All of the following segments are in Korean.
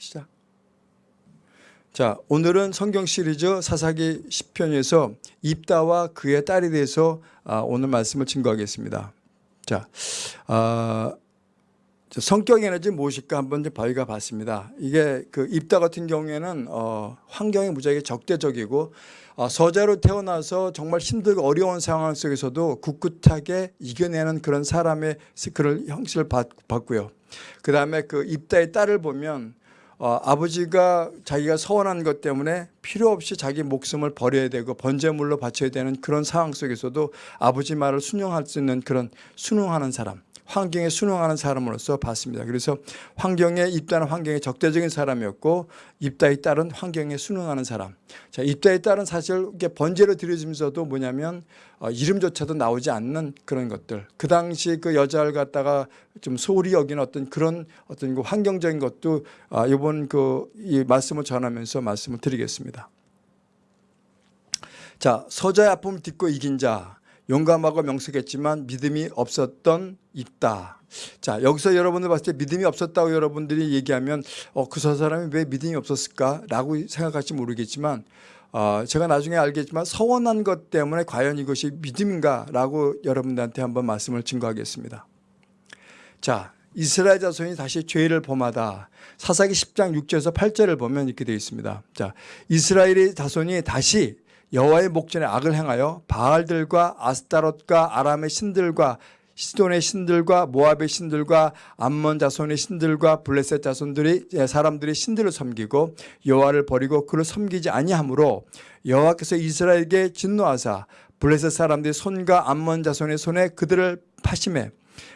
시작. 자, 오늘은 성경 시리즈 사사기 10편에서 입다와 그의 딸에 대해서 아, 오늘 말씀을 증거하겠습니다. 자, 아, 저 성격 에너지 무엇일까 한번 저희가 봤습니다. 이게 그 입다 같은 경우에는 어, 환경이 무지하게 적대적이고 어, 서자로 태어나서 정말 힘들고 어려운 상황 속에서도 굳굳하게 이겨내는 그런 사람의 그런 형식을 봤, 봤고요. 그 다음에 그 입다의 딸을 보면 어, 아버지가 자기가 서원한 것 때문에 필요 없이 자기 목숨을 버려야 되고 번제물로 바쳐야 되는 그런 상황 속에서도 아버지 말을 순종할 수 있는 그런 순응하는 사람 환경에 순응하는 사람으로서 봤습니다. 그래서 환경에 입다는 환경에 적대적인 사람이었고 입다에 따른 환경에 순응하는 사람. 자, 입다에 따른 사실 이게 번제로 드려지면서도 뭐냐면 어, 이름조차도 나오지 않는 그런 것들. 그 당시 그 여자를 갖다가 좀 소홀히 여긴 어떤 그런 어떤 그 환경적인 것도 아, 이번 그 이 말씀을 전하면서 말씀을 드리겠습니다. 자, 서자의 아픔을 딛고 이긴 자. 용감하고 명석했지만 믿음이 없었던 있다. 자 여기서 여러분들 봤을 때 믿음이 없었다고 여러분들이 얘기하면 어, 그 사람이 왜 믿음이 없었을까라고 생각할지 모르겠지만 어, 제가 나중에 알겠지만 서원한 것 때문에 과연 이것이 믿음인가라고 여러분들한테 한번 말씀을 증거하겠습니다. 자 이스라엘 자손이 다시 죄를 범하다. 사사기 10장 6절에서 8절을 보면 이렇게 되어 있습니다. 자 이스라엘의 자손이 다시 여호와의 목전에 악을 행하여 바알들과 아스타롯과 아람의 신들과 시돈의 신들과 모압의 신들과 암몬 자손의 신들과 블레셋 자손들이 사람들이 신들을 섬기고 여호와를 버리고 그를 섬기지 아니하므로 여호와께서 이스라엘에게 진노하사 블레셋 사람들의 손과 암몬 자손의 손에 그들을 파심해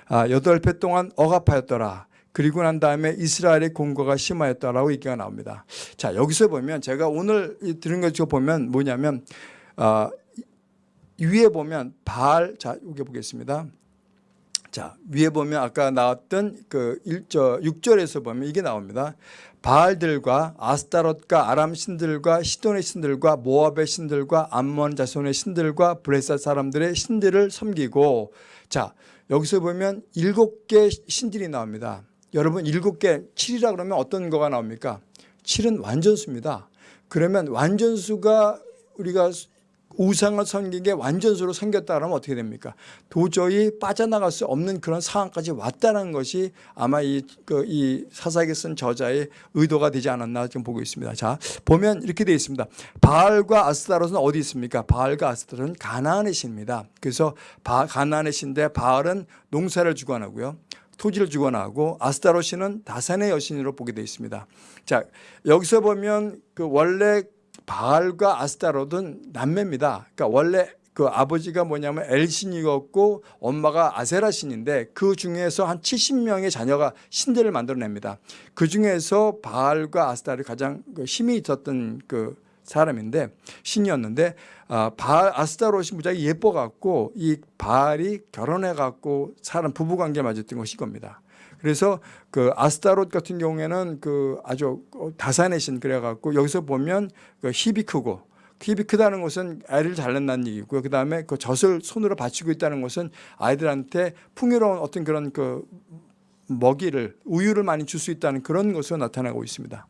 아, 여덟 배 동안 억압하였더라. 그리고 난 다음에 이스라엘의 공고가 심하였다라고 얘기가 나옵니다. 자 여기서 보면 제가 오늘 들은 것 보면 뭐냐면 어, 위에 보면 바알 자 여기 보겠습니다. 자 위에 보면 아까 나왔던 그 1절 6절에서 보면 이게 나옵니다. 바알들과 아스타롯과 아람 신들과 시돈의 신들과 모압의 신들과 암몬 자손의 신들과 브레사 사람들의 신들을 섬기고 자 여기서 보면 일곱 개 신들이 나옵니다. 여러분 일곱 개 7이라 그러면 어떤 거가 나옵니까? 7은 완전수입니다. 그러면 완전수가 우리가 우상을 섬기게 완전수로 섬겼다 그러면 어떻게 됩니까? 도저히 빠져나갈 수 없는 그런 상황까지 왔다는 것이 아마 이, 그, 이 사사기 쓴 저자의 의도가 되지 않았나 지금 보고 있습니다. 자, 보면 이렇게 되어 있습니다. 바알과 아스타롯은 어디 있습니까? 바알과 아스타롯은 가나안의 신입니다. 그래서 바, 가나안의 신인데 바알은 농사를 주관하고요. 토지를 주관하고 아스타로시는 다산의 여신으로 보게 되어 있습니다. 자 여기서 보면 그 원래 바알과 아스타롯은 남매입니다. 그러니까 원래 그 아버지가 뭐냐면 엘신이었고 엄마가 아세라 신인데 그 중에서 한 70명의 자녀가 신들을 만들어냅니다. 그 중에서 바알과 아스타를 가장 그 힘이 있었던 그 사람인데 신이었는데 아, 바알 아스타롯이 무지하게 예뻐갖고 이 바알이 결혼해갖고 사람 부부관계 맺었던 것이 겁니다. 그래서 그 아스타롯 같은 경우에는 그 아주 다산의 신 그래갖고 여기서 보면 그 힙이 크고 힙이 크다는 것은 애를 잘 낳는 얘기고요. 그 다음에 그 젖을 손으로 받치고 있다는 것은 아이들한테 풍요로운 어떤 그런 그 먹이를 우유를 많이 줄 수 있다는 그런 것으로 나타나고 있습니다.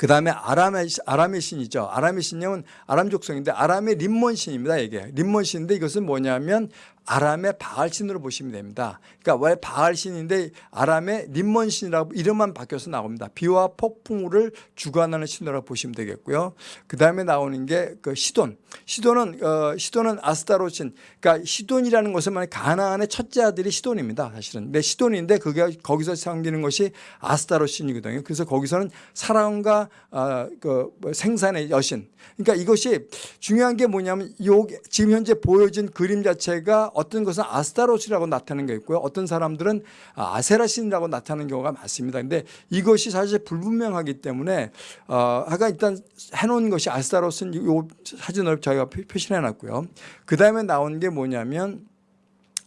그 다음에 아람의, 아람의 신이죠. 아람의 신념은 아람 족속인데 아람의 림몬 신입니다. 이게 림몬 신인데 이것은 뭐냐면 아람의 바알신으로 보시면 됩니다. 그러니까 왜 바알신인데 아람의 림몬신이라고 이름만 바뀌어서 나옵니다. 비와 폭풍우를 주관하는 신으로 보시면 되겠고요. 그 다음에 나오는 게 그 시돈. 시돈은 어, 시돈은 아스타로신. 그러니까 시돈이라는 것은 만 가나안의 첫째 아들이 시돈입니다. 사실은. 근데 시돈인데 그게 거기서 섬기는 것이 아스타로신이거든요. 그래서 거기서는 사랑과 어, 그 생산의 여신. 그러니까 이것이 중요한 게 뭐냐면 요 지금 현재 보여진 그림 자체가 어떤 것은 아스타로스라고 나타나는 게 있고요. 어떤 사람들은 아세라신이라고 나타나는 경우가 많습니다. 근데 이것이 사실 불분명하기 때문에 어, 아까 일단 해놓은 것이 아스타로스는 이 사진을 저희가 표시해 놨고요. 그 다음에 나온 게 뭐냐면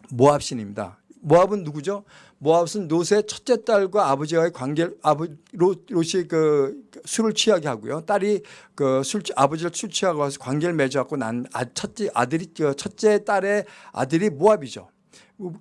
모압신입니다. 모압은 누구죠? 모압은 롯의 첫째 딸과 아버지와의 관계 아버 롯이 그 술을 취하게 하고요. 딸이 그 술 아버지를 술 취하고 와서 관계를 맺어갖고 난 아, 첫째 아들이 첫째 딸의 아들이 모압이죠.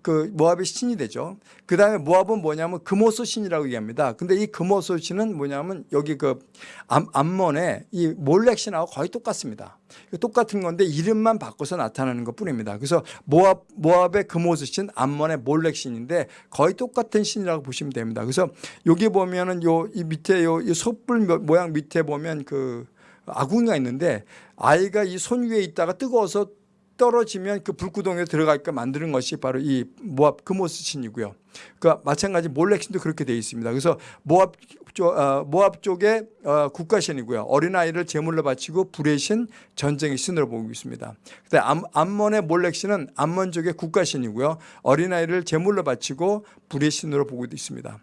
그 모압의 신이 되죠. 그 다음에 모압은 뭐냐면 금오소 신이라고 얘기합니다. 근데 이 금오소 신은 뭐냐면 여기 그 암, 암몬의 이 몰렉 신하고 거의 똑같습니다. 똑같은 건데 이름만 바꿔서 나타나는 것 뿐입니다. 그래서 모압, 모압의 금오소 신, 암몬의 몰렉 신인데 거의 똑같은 신이라고 보시면 됩니다. 그래서 여기 보면은 요 이 밑에 요, 이 솥불 모양 밑에 보면 그 아궁이가 있는데 아이가 이 손 위에 있다가 뜨거워서 떨어지면 그 불구덩이에 들어가게끔 만드는 것이 바로 이 모압 금오스 신이고요. 그 마찬가지 몰렉 신도 그렇게 되어 있습니다. 그래서 모압 쪽, 어, 모압 쪽의 어, 국가 신이고요. 어린아이를 제물로 바치고 불의 신, 전쟁의 신으로 보고 있습니다. 암, 암몬의 몰렉 신은 암몬 쪽의 국가 신이고요. 어린아이를 제물로 바치고 불의 신으로 보고 있습니다.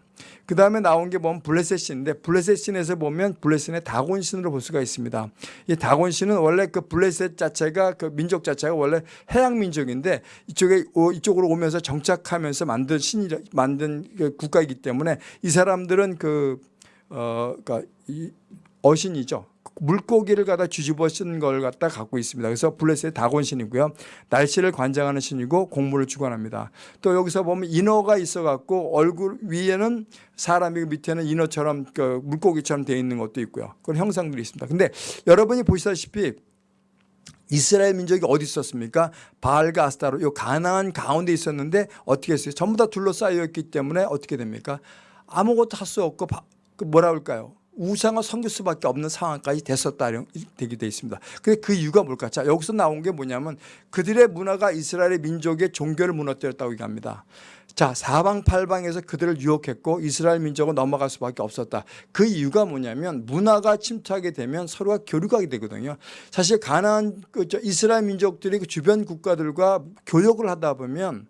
그 다음에 나온 게 보면 블레셋신인데 블레셋신에서 보면 블레셋의 다곤신으로 볼 수가 있습니다. 이 다곤신은 원래 그 블레셋 자체가 그 민족 자체가 원래 해양 민족인데 이쪽에 이쪽으로 오면서 정착하면서 만든 신이 만든 그 국가이기 때문에 이 사람들은 그 어, 그러니까 이 어신이죠. 물고기를 갖다 뒤집어 쓴 걸 갖다 갖고 있습니다. 그래서 블레셋의 다곤 신이고요. 날씨를 관장하는 신이고 공물을 주관합니다. 또 여기서 보면 인어가 있어 갖고 얼굴 위에는 사람이 밑에는 인어처럼 그 물고기처럼 되어 있는 것도 있고요. 그런 형상들이 있습니다. 근데 여러분이 보시다시피 이스라엘 민족이 어디 있었습니까? 바알과 아스타로 요 가나안 가운데 있었는데 어떻게 했어요? 전부 다 둘러싸여 있기 때문에 어떻게 됩니까? 아무것도 할 수 없고 그 뭐라 할까요? 우상을 섬길 수밖에 없는 상황까지 됐었다 되게 돼 있습니다. 근데 그 이유가 뭘까? 자 여기서 나온 게 뭐냐면 그들의 문화가 이스라엘의 민족의 종교를 무너뜨렸다고 얘기합니다. 자 사방팔방에서 그들을 유혹했고 이스라엘 민족은 넘어갈 수밖에 없었다. 그 이유가 뭐냐면 문화가 침투하게 되면 서로가 교류하게 되거든요. 사실 가나안 그 이스라엘 민족들이 그 주변 국가들과 교역을 하다 보면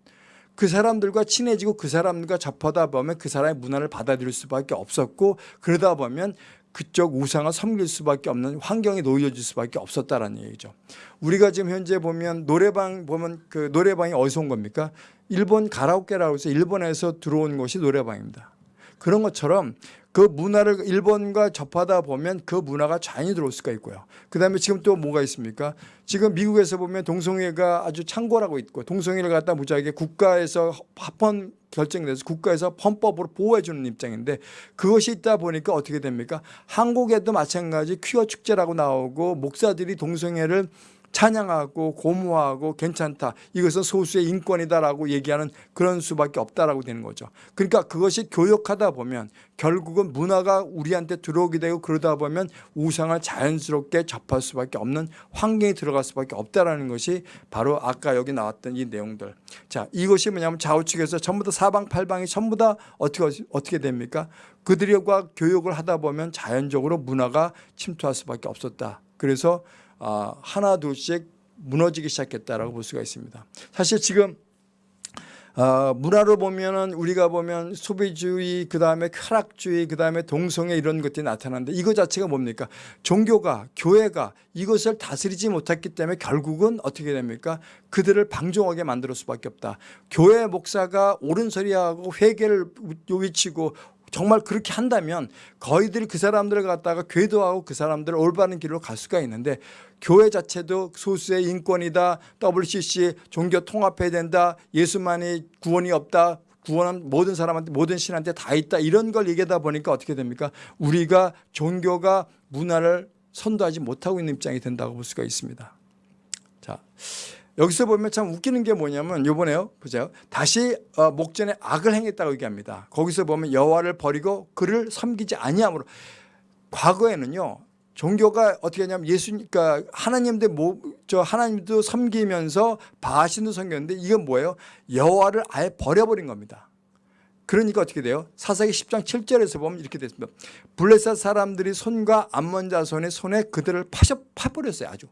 그 사람들과 친해지고 그 사람들과 접하다 보면 그 사람의 문화를 받아들일 수밖에 없었고 그러다 보면 그쪽 우상을 섬길 수밖에 없는 환경에 놓여질 수밖에 없었다라는 얘기죠. 우리가 지금 현재 보면 노래방 보면 그 노래방이 어디서 온 겁니까? 일본 가라오케라고 해서 일본에서 들어온 것이 노래방입니다. 그런 것처럼 그 문화를 일본과 접하다 보면 그 문화가 자연히 들어올 수가 있고요. 그 다음에 지금 또 뭐가 있습니까? 지금 미국에서 보면 동성애가 아주 창궐하고 있고 동성애를 갖다 무지하게 국가에서 합헌 결정돼서 국가에서 헌법으로 보호해 주는 입장인데 그것이 있다 보니까 어떻게 됩니까? 한국에도 마찬가지 퀴어 축제라고 나오고 목사들이 동성애를 찬양하고 고무하고 괜찮다. 이것은 소수의 인권이다라고 얘기하는 그런 수밖에 없다라고 되는 거죠. 그러니까 그것이 교역하다 보면 결국은 문화가 우리한테 들어오게 되고 그러다 보면 우상을 자연스럽게 접할 수밖에 없는 환경에 들어갈 수밖에 없다라는 것이 바로 아까 여기 나왔던 이 내용들. 자, 이것이 뭐냐면 좌우측에서 전부 다 사방팔방이 전부 다 어떻게 어떻게 됩니까? 그들과 교역을 하다 보면 자연적으로 문화가 침투할 수밖에 없었다. 그래서 아, 하나 둘씩 무너지기 시작했다라고 볼 수가 있습니다. 사실 지금 어, 문화로 보면은 우리가 보면 소비주의 그 다음에 쾌락주의 그 다음에 동성애 이런 것들이 나타나는데 이거 자체가 뭡니까? 종교가 교회가 이것을 다스리지 못했기 때문에 결국은 어떻게 됩니까? 그들을 방종하게 만들 수밖에 없다. 교회 목사가 옳은 소리하고 회개를 외치고 정말 그렇게 한다면 거의들 그 사람들을 갖다가 궤도하고 그 사람들을 올바른 길로 갈 수가 있는데 교회 자체도 소수의 인권이다 WCC 종교 통합해야 된다 예수만이 구원이 없다 구원은 모든 사람한테 모든 신한테 다 있다 이런 걸 얘기하다 보니까 어떻게 됩니까 우리가 종교가 문화를 선도하지 못하고 있는 입장이 된다고 볼 수가 있습니다 자 여기서 보면 참 웃기는 게 뭐냐면 요번에요. 보세요. 다시 어, 목전에 악을 행했다고 얘기합니다. 거기서 보면 여호와를 버리고 그를 섬기지 아니함으로 과거에는요. 종교가 어떻게 하냐면 예수 그러니까 하나님도 뭐저 하나님도 섬기면서 바신도 섬겼는데 이건 뭐예요? 여호와를 아예 버려버린 겁니다. 그러니까 어떻게 돼요? 사사기 10장 7절에서 보면 이렇게 됐습니다. 블레셋 사람들이 손과 암몬 자손의 손에 그들을 파셔 파버렸어요. 아주.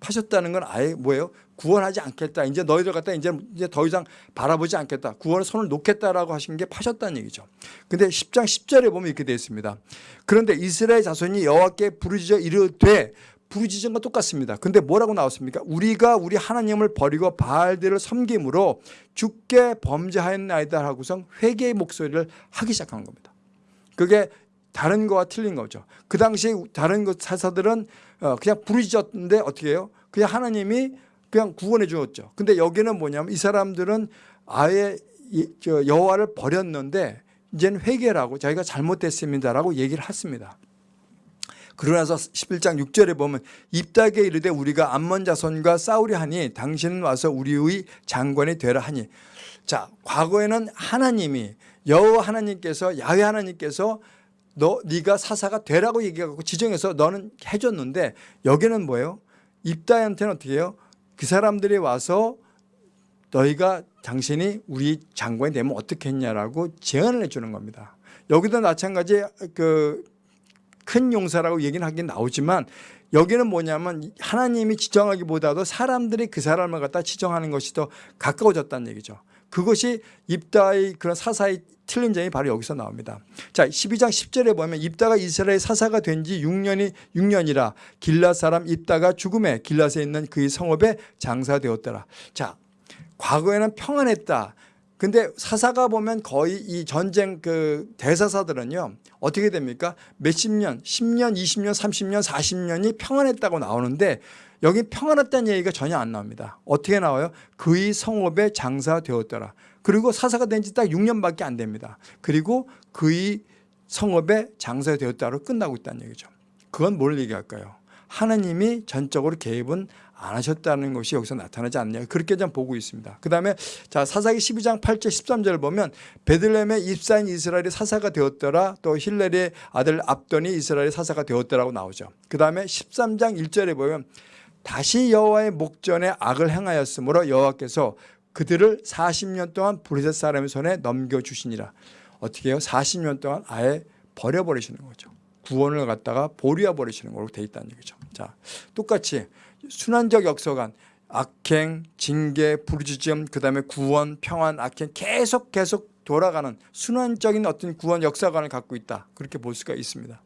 파셨다는 건 아예 뭐예요? 구원하지 않겠다. 이제 너희들 갖다 이제 이제 더 이상 바라보지 않겠다. 구원의 손을 놓겠다라고 하신 게 파셨다는 얘기죠. 근데 10장 10절에 보면 이렇게 되어 있습니다. 그런데 이스라엘 자손이 여호와께 부르짖어 이르되 부르짖은 건 똑같습니다. 근데 뭐라고 나왔습니까? 우리가 우리 하나님을 버리고 바알들을 섬김으로 죽게 범죄하였나이다 하고서 회개의 목소리를 하기 시작한 겁니다. 그게 다른 거와 틀린 거죠. 그 당시에 다른 것 사사들은 어, 그냥 부르짖었는데 어떻게 해요? 그냥 하나님이 그냥 구원해 주었죠. 근데 여기는 뭐냐면 이 사람들은 아예 여호와를 버렸는데 이제는 회개라고 자기가 잘못됐습니다라고 얘기를 했습니다. 그러고 나서 11장 6절에 보면 입닥에 이르되 우리가 암몬 자손과 싸우려 하니 당신은 와서 우리의 장관이 되라 하니 자 과거에는 하나님이 여호와 하나님께서 야훼 하나님께서 너 네가 사사가 되라고 얘기하고 지정해서 너는 해줬는데 여기는 뭐예요? 입다한테는 어떻게 해요? 그 사람들이 와서 너희가 당신이 우리 장관이 되면 어떻게 했냐라고 제안을 해주는 겁니다. 여기도 마찬가지 그 큰 용사라고 얘기는 하긴 나오지만 여기는 뭐냐면 하나님이 지정하기보다도 사람들이 그 사람을 갖다 지정하는 것이 더 가까워졌다는 얘기죠. 그것이 입다의 그런 사사의 틀린 점이 바로 여기서 나옵니다. 자, 12장 10절에 보면 입다가 이스라엘 사사가 된 지 6년이 6년이라 길라 사람 입다가 죽음에 길라에 있는 그의 성읍에 장사되었더라. 자, 과거에는 평안했다. 근데 사사가 보면 거의 이 전쟁 그 대사사들은요 어떻게 됩니까? 몇십 년, 10년, 20년, 30년, 40년이 평안했다고 나오는데 여기 평안했다는 얘기가 전혀 안 나옵니다. 어떻게 나와요? 그의 성읍에 장사되었더라. 그리고 사사가 된 지 딱 6년밖에 안 됩니다. 그리고 그의 성읍에 장사되었다로 끝나고 있다는 얘기죠. 그건 뭘 얘기할까요? 하나님이 전적으로 개입은 안 하셨다는 것이 여기서 나타나지 않느냐 그렇게 좀 보고 있습니다. 그 다음에 자 사사기 12장 8절 13절을 보면 베들레헴의 입사인 이스라엘이 사사가 되었더라 또 힐렐의 아들 압돈이 이스라엘의 사사가 되었더라고 나오죠. 그 다음에 13장 1절에 보면 다시 여호와의 목전에 악을 행하였으므로 여호와께서 그들을 40년 동안 브리셋 사람의 손에 넘겨주시니라. 어떻게 해요? 40년 동안 아예 버려버리시는 거죠. 구원을 갖다가 보류해 버리시는 걸로 돼 있다는 얘기죠. 자, 똑같이 순환적 역사관 악행, 징계, 부르짖음, 그 다음에 구원, 평안, 악행 계속 계속 돌아가는 순환적인 어떤 구원 역사관을 갖고 있다. 그렇게 볼 수가 있습니다.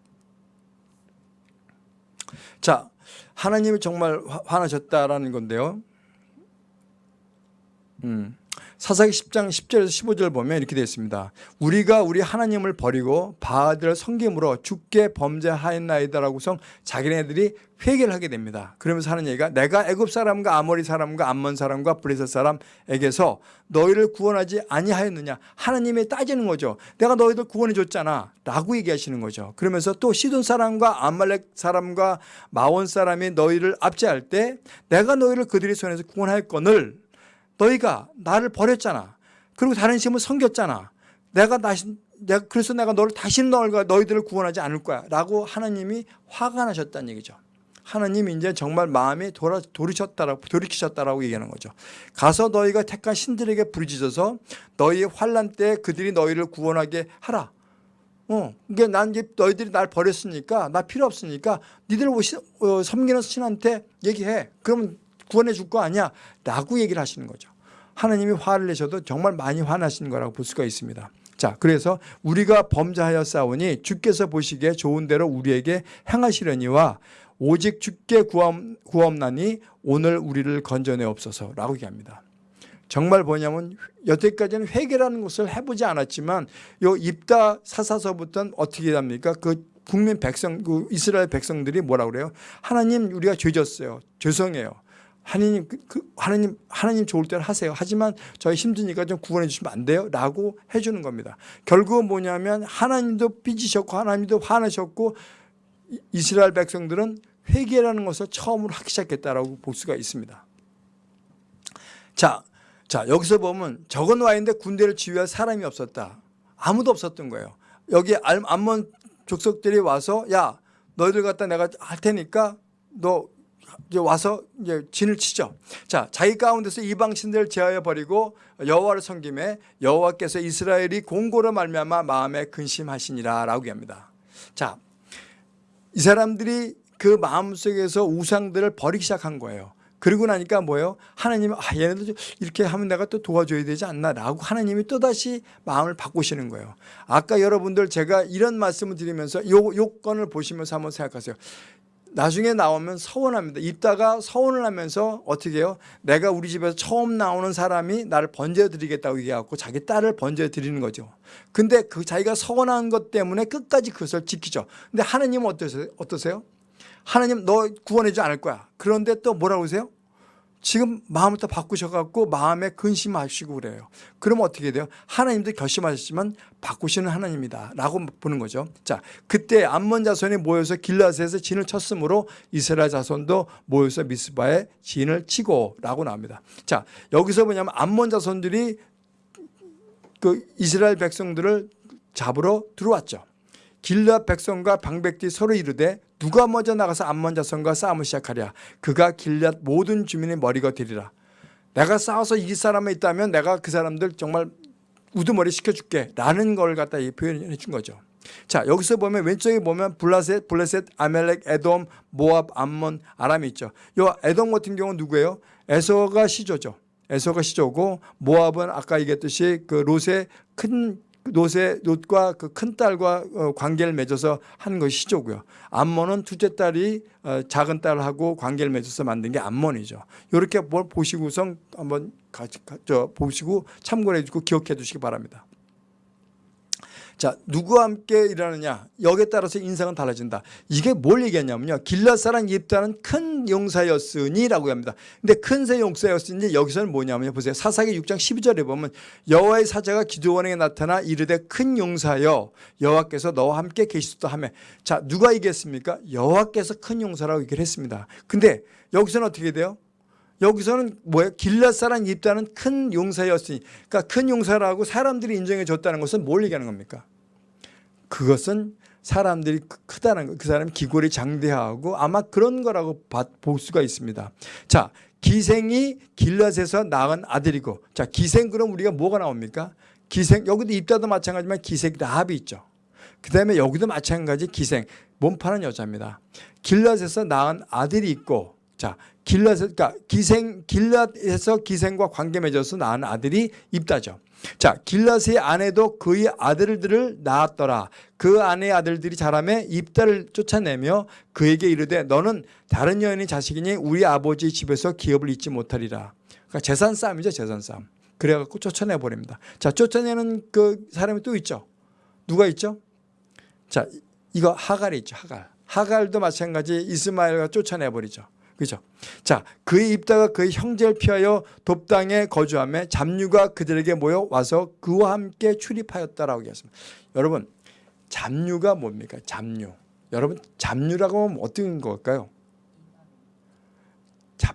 자, 하나님이 정말 화- 화나셨다라는 건데요. 음. 사사기 10장 10절에서 15절 보면 이렇게 되어 있습니다. 우리가 우리 하나님을 버리고 바알들을 섬김으로 죽게 범죄하였나이다라고서 자기네들이 회개를 하게 됩니다. 그러면서 하는 얘기가 내가 애굽 사람과 아모리 사람과 암몬 사람과 브레셋 사람에게서 너희를 구원하지 아니하였느냐 하나님이 따지는 거죠. 내가 너희들 구원해 줬잖아 라고 얘기하시는 거죠. 그러면서 또 시돈 사람과 아말렉 사람과 마온 사람이 너희를 압제할 때 내가 너희를 그들의 손에서 구원하였거늘 너희가 나를 버렸잖아. 그리고 다른 신을 섬겼잖아. 내가 다시 내가 그래서 내가 너를 다시는 너희가 너희들을 구원하지 않을 거야라고 하나님이 화가 나셨다는 얘기죠. 하나님이 이제 정말 마음이 돌아 돌이셨다라고 돌이키셨다라고 얘기하는 거죠. 가서 너희가 택한 신들에게 부르짖어서 너희의 환란 때 그들이 너희를 구원하게 하라. 어, 그러니까 난 이제 너희들이 날 버렸으니까 나 필요 없으니까 니들 신- 어, 섬기는 신한테 얘기해. 그러면 구원해 줄 거 아니야? 라고 얘기를 하시는 거죠. 하나님이 화를 내셔도 정말 많이 화나신 거라고 볼 수가 있습니다. 자, 그래서 우리가 범죄하여 싸우니 주께서 보시기에 좋은 대로 우리에게 행하시려니와 오직 주께 구함, 구함나니 오늘 우리를 건져내 없어서라고 얘기합니다. 정말 뭐냐면 여태까지는 회개라는 것을 해보지 않았지만 요 입다 사사서부터는 어떻게 합니까? 그 국민 백성, 그 이스라엘 백성들이 뭐라 그래요? 하나님 우리가 죄졌어요. 죄송해요. 하나님 그, 그 하나님 하나님 좋을 때는 하세요. 하지만 저희 힘드니까 좀 구원해 주시면 안 돼요?라고 해주는 겁니다. 결국은 뭐냐면 하나님도 삐지셨고 하나님도 화나셨고 이- 이스라엘 백성들은 회개라는 것을 처음으로 하기 시작했다라고 볼 수가 있습니다. 자, 자 여기서 보면 놓아 있는데 군대를 지휘할 사람이 없었다. 아무도 없었던 거예요. 여기 알- 암몬 족속들이 와서 야 너희들 갖다 내가 할 테니까 너 이제 와서 이제 진을 치죠. 자, 자기 가운데서 이방 신들을 제하여 버리고 여호와를 섬김에 여호와께서 이스라엘이 공고로 말미암아 마음에 근심하시니라라고 합니다. 자, 이 사람들이 그 마음속에서 우상들을 버리기 시작한 거예요. 그러고 나니까 뭐예요? 하나님이 아 얘네들 좀 이렇게 하면 내가 또 도와줘야 되지 않나라고 하나님이 또다시 마음을 바꾸시는 거예요. 아까 여러분들 제가 이런 말씀을 드리면서 요 요건을 보시면서 한번 생각하세요. 나중에 나오면 서운합니다. 입다가 서운을 하면서 어떻게 해요? 내가 우리 집에서 처음 나오는 사람이 나를 번제어 드리겠다고 얘기하고 자기 딸을 번제어 드리는 거죠. 근데 그 자기가 서운한 것 때문에 끝까지 그것을 지키죠. 근데 하나님은 어떠세요? 어떠세요? 하나님 너 구원해 주지 않을 거야. 그런데 또 뭐라고 하세요? 지금 마음을 다 바꾸셔갖고 마음에 근심하시고 그래요. 그러면 어떻게 돼요? 하나님도 결심하셨지만 바꾸시는 하나님이다 라고 보는 거죠. 자, 그때 암몬 자손이 모여서 길라스에서 진을 쳤으므로 이스라엘 자손도 모여서 미스바에 진을 치고 라고 나옵니다. 자, 여기서 뭐냐면 암몬 자손들이 그 이스라엘 백성들을 잡으러 들어왔죠. 길라 백성과 방백들이 서로 이르되 누가 먼저 나가서 암몬 자손과 싸움을 시작하랴? 그가 길랏 모든 주민의 머리가 되리라. 내가 싸워서 이길 사람이 있다면 내가 그 사람들 정말 우두머리 시켜줄게. 라는 걸 갖다 이 표현해 준 거죠. 자 여기서 보면 왼쪽에 보면 블라셋, 블레셋, 아멜렉, 에돔, 모압, 암몬, 아람이 있죠. 요 에돔 같은 경우는 누구예요? 에서가 시조죠. 에서가 시조고 모압은 아까 얘기했듯이 그 롯의 큰 롯의 롯과 그 큰 딸과 어, 관계를 맺어서 한 것이 시조고요. 암몬은 둘째 딸이 어, 작은 딸하고 관계를 맺어서 만든 게 암몬이죠. 이렇게 뭘 보시고선 한번 같이 가- 저 보시고 참고해 주고 기억해 두시기 바랍니다. 자, 누구와 함께 일하느냐? 여기에 따라서 인상은 달라진다. 이게 뭘 얘기하냐면요. 길라 사람 입다는 큰 용사였으니라고 합니다. 근데 큰 새 용사였으니 여기서는 뭐냐면요. 보세요. 사사기 6장 12절에 보면 여호와의 사자가 기드온에게 나타나 이르되 큰 용사여 여호와께서 너와 함께 계시다 하며 자, 누가 얘기했습니까? 여호와께서 큰 용사라고 얘기를 했습니다. 근데 여기서는 어떻게 돼요? 여기서는 뭐예요? 길랏 사람 입다는 큰 용사였으니 그러니까 큰 용사라고 사람들이 인정해 줬다는 것은 뭘 얘기하는 겁니까? 그것은 사람들이 크- 크다는 거. 그 사람이 기골이 장대하고 아마 그런 거라고 봐- 볼 수가 있습니다. 자, 기생이 길랏에서 낳은 아들이고 자, 기생 그럼 우리가 뭐가 나옵니까? 기생 여기도 입다도 마찬가지지만 기생 라합이 있죠. 그 다음에 여기도 마찬가지 기생 몸 파는 여자입니다. 길랏에서 낳은 아들이 있고 자 길랏에 그러니까 기생 길랏에서 기생과 관계 맺어서 낳은 아들이 입다죠. 자 길랏의 아내도 그의 아들들을 낳았더라. 그 아내의 아들들이 자라매 입다를 쫓아내며 그에게 이르되 너는 다른 여인의 자식이니 우리 아버지 집에서 기업을 잊지 못하리라. 그러니까 재산 싸움이죠 재산 싸움. 그래갖고 쫓아내 버립니다. 자 쫓아내는 그 사람이 또 있죠. 누가 있죠? 자, 이거 하갈이 있죠, 하갈. 하갈도 마찬가지 이스마엘과 쫓아내 버리죠. 그죠? 자, 그의 입다가 그의 형제를 피하여 돕당에 거주하며 잡류가 그들에게 모여 와서 그와 함께 출입하였다라고 얘기했습니다. 여러분, 잡류가 뭡니까? 잡류. 여러분, 잡류라고 하면 어떤 걸까요?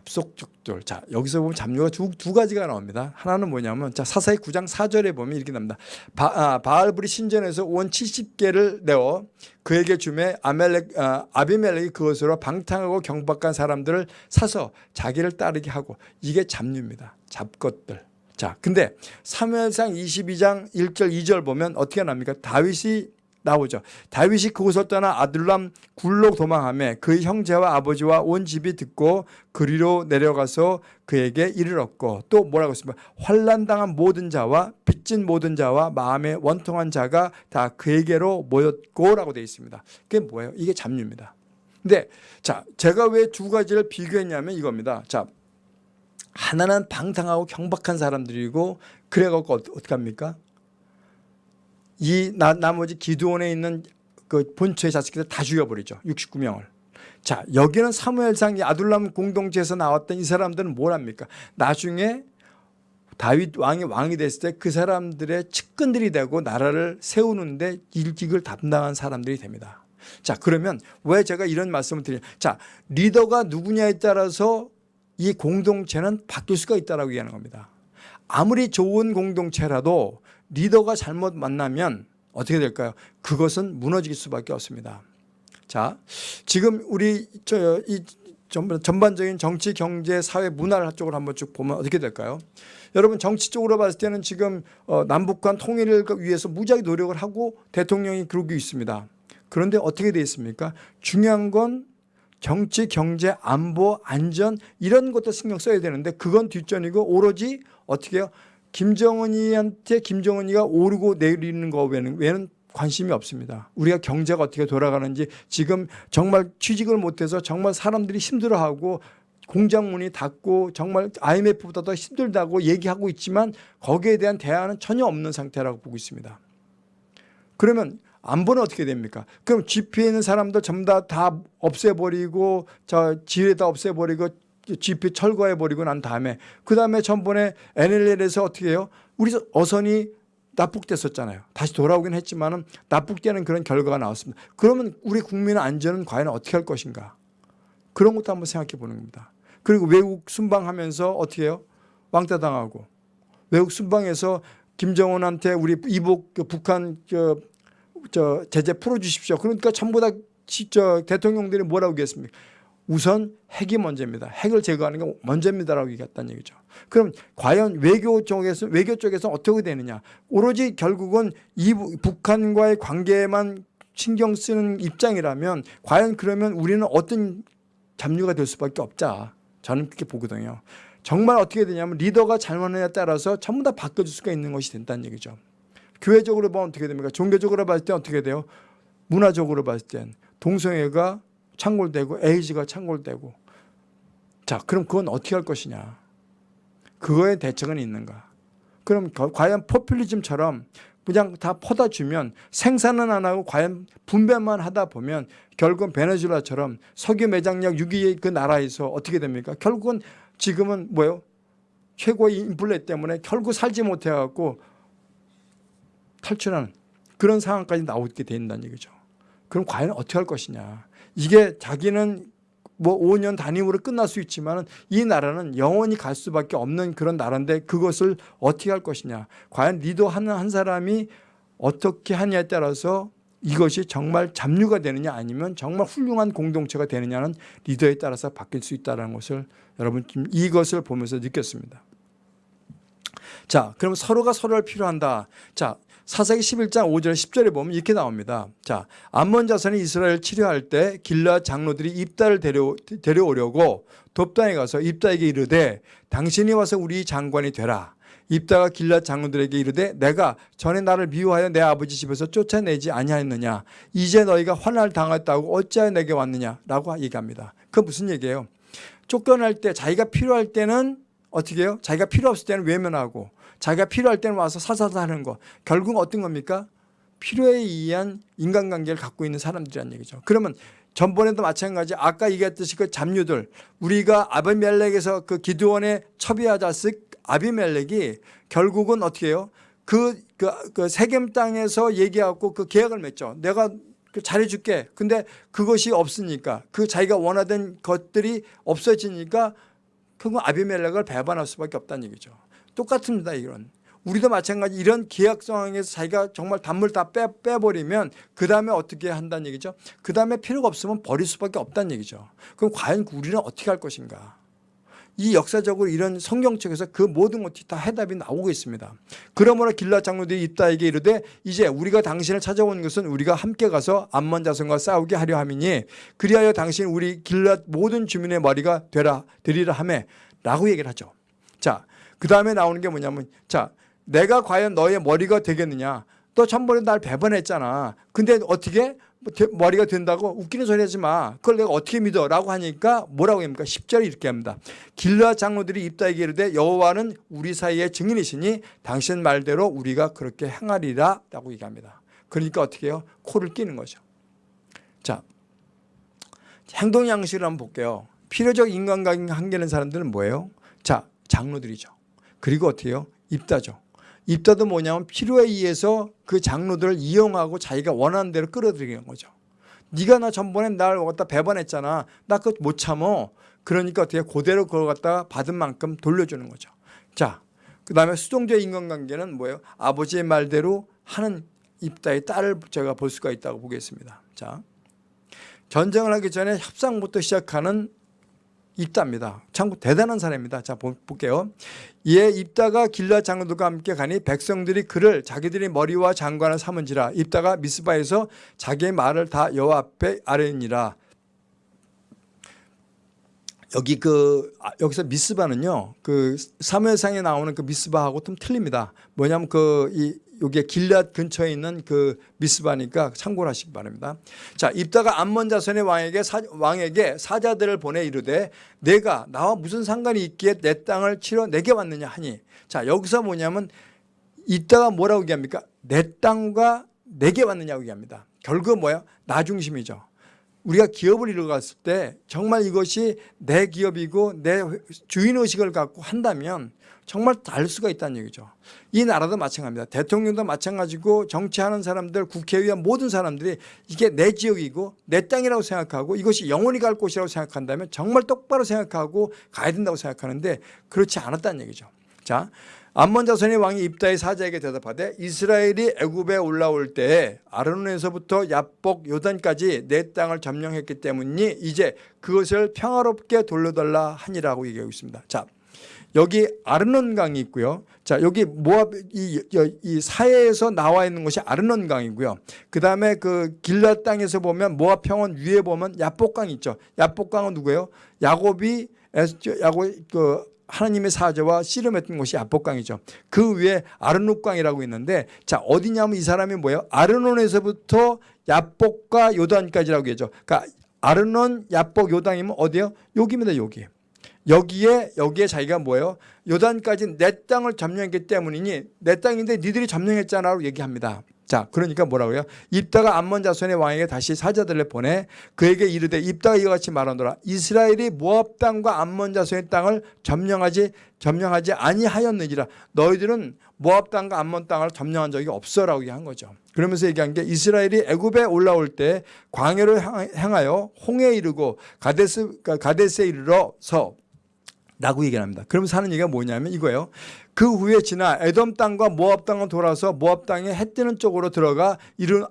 잡속족들. 자, 여기서 보면 잡류가 두, 두 가지가 나옵니다. 하나는 뭐냐면, 자, 사사기 9장 4절에 보면 이렇게 나옵니다. 바, 아, 바알불이 신전에서 온 70개를 내어 그에게 주매 아멜렉, 아, 아비멜렉이 그것으로 방탕하고 경박한 사람들을 사서 자기를 따르게 하고 이게 잡류입니다. 잡것들. 자, 근데 사무엘상 22장 1절 2절 보면 어떻게 나옵니까? 다윗이 나오죠. 다윗이 그곳을 떠나 아들람 굴로 도망하며 그의 형제와 아버지와 온 집이 듣고 그리로 내려가서 그에게 이르렀고 또 뭐라고 했습니까? 환란당한 모든 자와 빚진 모든 자와 마음에 원통한 자가 다 그에게로 모였고 라고 되어 있습니다. 그게 뭐예요? 이게 잡류입니다. 근데 자 제가 왜 두 가지를 비교했냐면 이겁니다. 자 하나는 방탕하고 경박한 사람들이고 그래갖고 어떻게 합니까? 이 나, 나머지 기도원에 있는 그 본처의 자식들 다 죽여버리죠. 69명을. 자 여기는 사무엘상 이 아둘람 공동체에서 나왔던 이 사람들은 뭘 합니까? 나중에 다윗 왕이 왕이 됐을 때 그 사람들의 측근들이 되고 나라를 세우는데 일직을 담당한 사람들이 됩니다. 자 그러면 왜 제가 이런 말씀을 드리냐? 자 리더가 누구냐에 따라서 이 공동체는 바뀔 수가 있다라고 얘기하는 겁니다. 아무리 좋은 공동체라도 리더가 잘못 만나면 어떻게 될까요? 그것은 무너질 수밖에 없습니다. 자, 지금 우리 저 이 전반적인 정치, 경제, 사회, 문화 쪽으로 한번 쭉 보면 어떻게 될까요? 여러분 정치 쪽으로 봤을 때는 지금 어, 남북 간 통일을 위해서 무지하게 노력을 하고 대통령이 그러고 있습니다. 그런데 어떻게 되어 있습니까? 중요한 건 정치, 경제, 안보, 안전 이런 것도 신경 써야 되는데 그건 뒷전이고 오로지 어떻게 해요? 김정은이한테 김정은이가 오르고 내리는 거 외에는, 관심이 없습니다. 우리가 경제가 어떻게 돌아가는지 지금 정말 취직을 못해서 정말 사람들이 힘들어하고 공장 문이 닫고 정말 IMF보다 더 힘들다고 얘기하고 있지만 거기에 대한 대안은 전혀 없는 상태라고 보고 있습니다. 그러면 안보는 어떻게 됩니까? 그럼 GP에 있는 사람들 전부 다, 다 없애버리고 저 지뢰 다 없애버리고 GP 철거해 버리고 난 다음에 그 다음에 전번에 NLL에서 어떻게 해요? 우리 어선이 납북됐었잖아요. 다시 돌아오긴 했지만 은 납북되는 그런 결과가 나왔습니다. 그러면 우리 국민의 안전은 과연 어떻게 할 것인가? 그런 것도 한번 생각해 보는 겁니다. 그리고 외국 순방하면서 어떻게 해요? 왕따 당하고 외국 순방에서 김정은한테 우리 이복 그 북한 저, 저 제재 풀어주십시오. 그러니까 전부 다 대통령들이 뭐라고 얘기했습니까? 우선 핵이 먼저입니다. 핵을 제거하는 게 먼저입니다라고 얘기했다는 얘기죠. 그럼 과연 외교 쪽에서 외교 쪽에서 어떻게 되느냐? 오로지 결국은 이 부- 북한과의 관계만 신경 쓰는 입장이라면 과연 그러면 우리는 어떤 잡류가 될 수밖에 없자. 저는 그렇게 보거든요. 정말 어떻게 되냐면 리더가 잘못하냐에 따라서 전부 다 바꿔줄 수가 있는 것이 된다는 얘기죠. 교회적으로 보면 어떻게 됩니까? 종교적으로 봤을 때 어떻게 돼요? 문화적으로 봤을 땐 동성애가 창골되고 에이즈가 창골되고. 자 그럼 그건 어떻게 할 것이냐? 그거에 대책은 있는가? 그럼 거- 과연 포퓰리즘처럼 그냥 다 퍼다 주면 생산은 안 하고 과연 분배만 하다 보면 결국은 베네수엘라처럼 석유 매장력 6위의 그 나라에서 어떻게 됩니까? 결국은 지금은 뭐예요? 최고의 인플레 때문에 결국 살지 못해 갖고 탈출하는 그런 상황까지 나오게 된다는 얘기죠. 그럼 과연 어떻게 할 것이냐. 이게 자기는 뭐 5년 단임으로 끝날 수 있지만 이 나라는 영원히 갈 수밖에 없는 그런 나라인데 그것을 어떻게 할 것이냐. 과연 리더하는 한 사람이 어떻게 하냐에 따라서 이것이 정말 잡류가 되느냐 아니면 정말 훌륭한 공동체가 되느냐는 리더에 따라서 바뀔 수 있다는 것을 여러분 이것을 보면서 느꼈습니다. 자, 그럼 서로가 서로를 필요한다. 자, 사사기 11장 5절 10절에 보면 이렇게 나옵니다. 자, 암몬 자손이 이스라엘 치료할 때 길라 장로들이 입다를 데려, 데려오려고 돕단에 가서 입다에게 이르되 당신이 와서 우리 장관이 되라. 입다가 길라 장로들에게 이르되 내가 전에 나를 미워하여 내 아버지 집에서 쫓아내지 아니하였느냐 이제 너희가 환난을 당했다고 어찌하여 내게 왔느냐라고 얘기합니다. 그 무슨 얘기예요? 쫓겨날 때 자기가 필요할 때는 어떻게 해요? 자기가 필요 없을 때는 외면하고 자기가 필요할 때는 와서 사사사 하는 거 결국 어떤 겁니까? 필요에 의한 인간관계를 갖고 있는 사람들이란 얘기죠. 그러면 전번에도 마찬가지 아까 얘기했듯이 그 잡류들 우리가 아비멜렉에서 그 기드원의 첩이하자스 아비멜렉이 결국은 어떻게 해요? 그, 그, 그 세겜 땅에서 얘기하고 그 계약을 맺죠. 내가 그 잘해줄게. 근데 그것이 없으니까 그 자기가 원하던 것들이 없어지니까 결국 아비멜렉을 배반할 수밖에 없다는 얘기죠. 똑같습니다. 이건. 우리도 마찬가지 이런 계약 상황에서 자기가 정말 단물 다 빼, 빼버리면 그 다음에 어떻게 한다는 얘기죠. 그 다음에 필요가 없으면 버릴 수밖에 없다는 얘기죠. 그럼 과연 우리는 어떻게 할 것인가. 이 역사적으로 이런 성경책에서 그 모든 것이 다 해답이 나오고 있습니다. 그러므로 길라 장로들이 입다에게 이르되 이제 우리가 당신을 찾아온 것은 우리가 함께 가서 암몬 자손과 싸우게 하려 함이니 그리하여 당신 우리 길라 모든 주민의 머리가 되라 되리라 하매 라고 얘기를 하죠. 자, 그 다음에 나오는 게 뭐냐면 자, 내가 과연 너의 머리가 되겠느냐? 너 전번에 날 배반했잖아. 근데 어떻게 뭐 되- 머리가 된다고 웃기는 소리 하지 마. 그걸 내가 어떻게 믿어? 라고 하니까 뭐라고 합니까? 10절에 이렇게 합니다. 길라 장로들이 입다에게 이르되 여호와는 우리 사이의 증인이시니 당신 말대로 우리가 그렇게 행하리라 라고 얘기합니다. 그러니까 어떻게 해요? 코를 끼는 거죠. 자, 행동 양식을 한번 볼게요. 필요적 인간관계 한계는 사람들은 뭐예요? 자, 장로들이죠. 그리고 어떻게 해요? 입다죠. 입다도 뭐냐면 필요에 의해서 그 장로들을 이용하고 자기가 원하는 대로 끌어들이는 거죠. 네가 나 전번에 날 갖다 배반했잖아. 나 그거 못 참어. 그러니까 어떻게 그대로 그걸 갖다가 받은 만큼 돌려주는 거죠. 자, 그 다음에 수동적 인간관계는 뭐예요? 아버지의 말대로 하는 입다의 딸을 제가 볼 수가 있다고 보겠습니다. 자, 전쟁을 하기 전에 협상부터 시작하는 입다입니다. 참 대단한 사람입니다. 자 보- 볼게요. 이에 입다가 길라 장로들과 함께 가니 백성들이 그를 자기들이 머리와 장관을 삼은지라 입다가 미스바에서 자기의 말을 다 여호와 앞에 아뢰니라. 여기 그 아, 여기서 미스바는요 그 사무엘상에 나오는 그 미스바하고 좀 틀립니다. 뭐냐면 그 이 여기에 길랏 근처에 있는 그 미스바니까 참고를 하시기 바랍니다. 자, 입다가 암몬 자손의 왕에게 사, 왕에게 사자들을 보내 이르되 내가 나와 무슨 상관이 있기에 내 땅을 치러 내게 왔느냐 하니 자, 여기서 뭐냐면 이따가 뭐라고 얘기합니까? 내 땅과 내게 왔느냐고 얘기합니다. 결국 뭐예요? 나 중심이죠. 우리가 기업을 이뤄갔을 때 정말 이것이 내 기업이고 내 주인의식을 갖고 한다면 정말 다를 수가 있다는 얘기죠. 이 나라도 마찬가지입니다. 대통령도 마찬가지고 정치하는 사람들, 국회의원 모든 사람들이 이게 내 지역이고 내 땅이라고 생각하고 이것이 영원히 갈 곳이라고 생각한다면 정말 똑바로 생각하고 가야 된다고 생각하는데 그렇지 않았다는 얘기죠. 자, 암몬 자손의 왕이 입다의 사자에게 대답하되 이스라엘이 애굽에 올라올 때에 아르논에서부터 야복 요단까지 내 땅을 점령했기 때문이니 이제 그것을 평화롭게 돌려달라 하니라고 얘기하고 있습니다. 자, 여기 아르논 강이 있고요. 자, 여기 모압 이, 이 사해에서 나와 있는 것이 아르논 강이고요. 그다음에 그 길라 땅에서 보면 모압 평원 위에 보면 야복강 있죠. 야복강은 누구예요? 야곱이 야곱 그 하나님의 사자와 씨름했던 곳이 야복강이죠. 그 위에 아르논강이라고 있는데 자 어디냐면 이 사람이 뭐예요? 아르논에서부터 야복과 요단까지라고 얘기죠. 그러니까 아르논, 야복, 요단이면 어디요? 여기입니다. 여기. 여기에 여기에 자기가 뭐예요? 요단까지 내 땅을 점령했기 때문이니 내 땅인데 니들이 점령했잖아라고 얘기합니다. 자, 그러니까 뭐라고요? 입다가 암몬 자손의 왕에게 다시 사자들을 보내 그에게 이르되 입다가 이와 같이 말하노라. 이스라엘이 모압 땅과 암몬 자손의 땅을 점령하지 점령하지 아니하였느니라. 너희들은 모압 땅과 암몬 땅을 점령한 적이 없어라고 얘기한 거죠. 그러면서 얘기한 게 이스라엘이 애굽에 올라올 때 광야를 향하여 홍해에 이르고 가데스 가데스에 이르러서 라고 얘기를 합니다. 그러면서 하는 얘기가 뭐냐면 이거예요. 그 후에 지나 에돔 땅과 모압 땅을 돌아서 모압 땅에 해 뜨는 쪽으로 들어가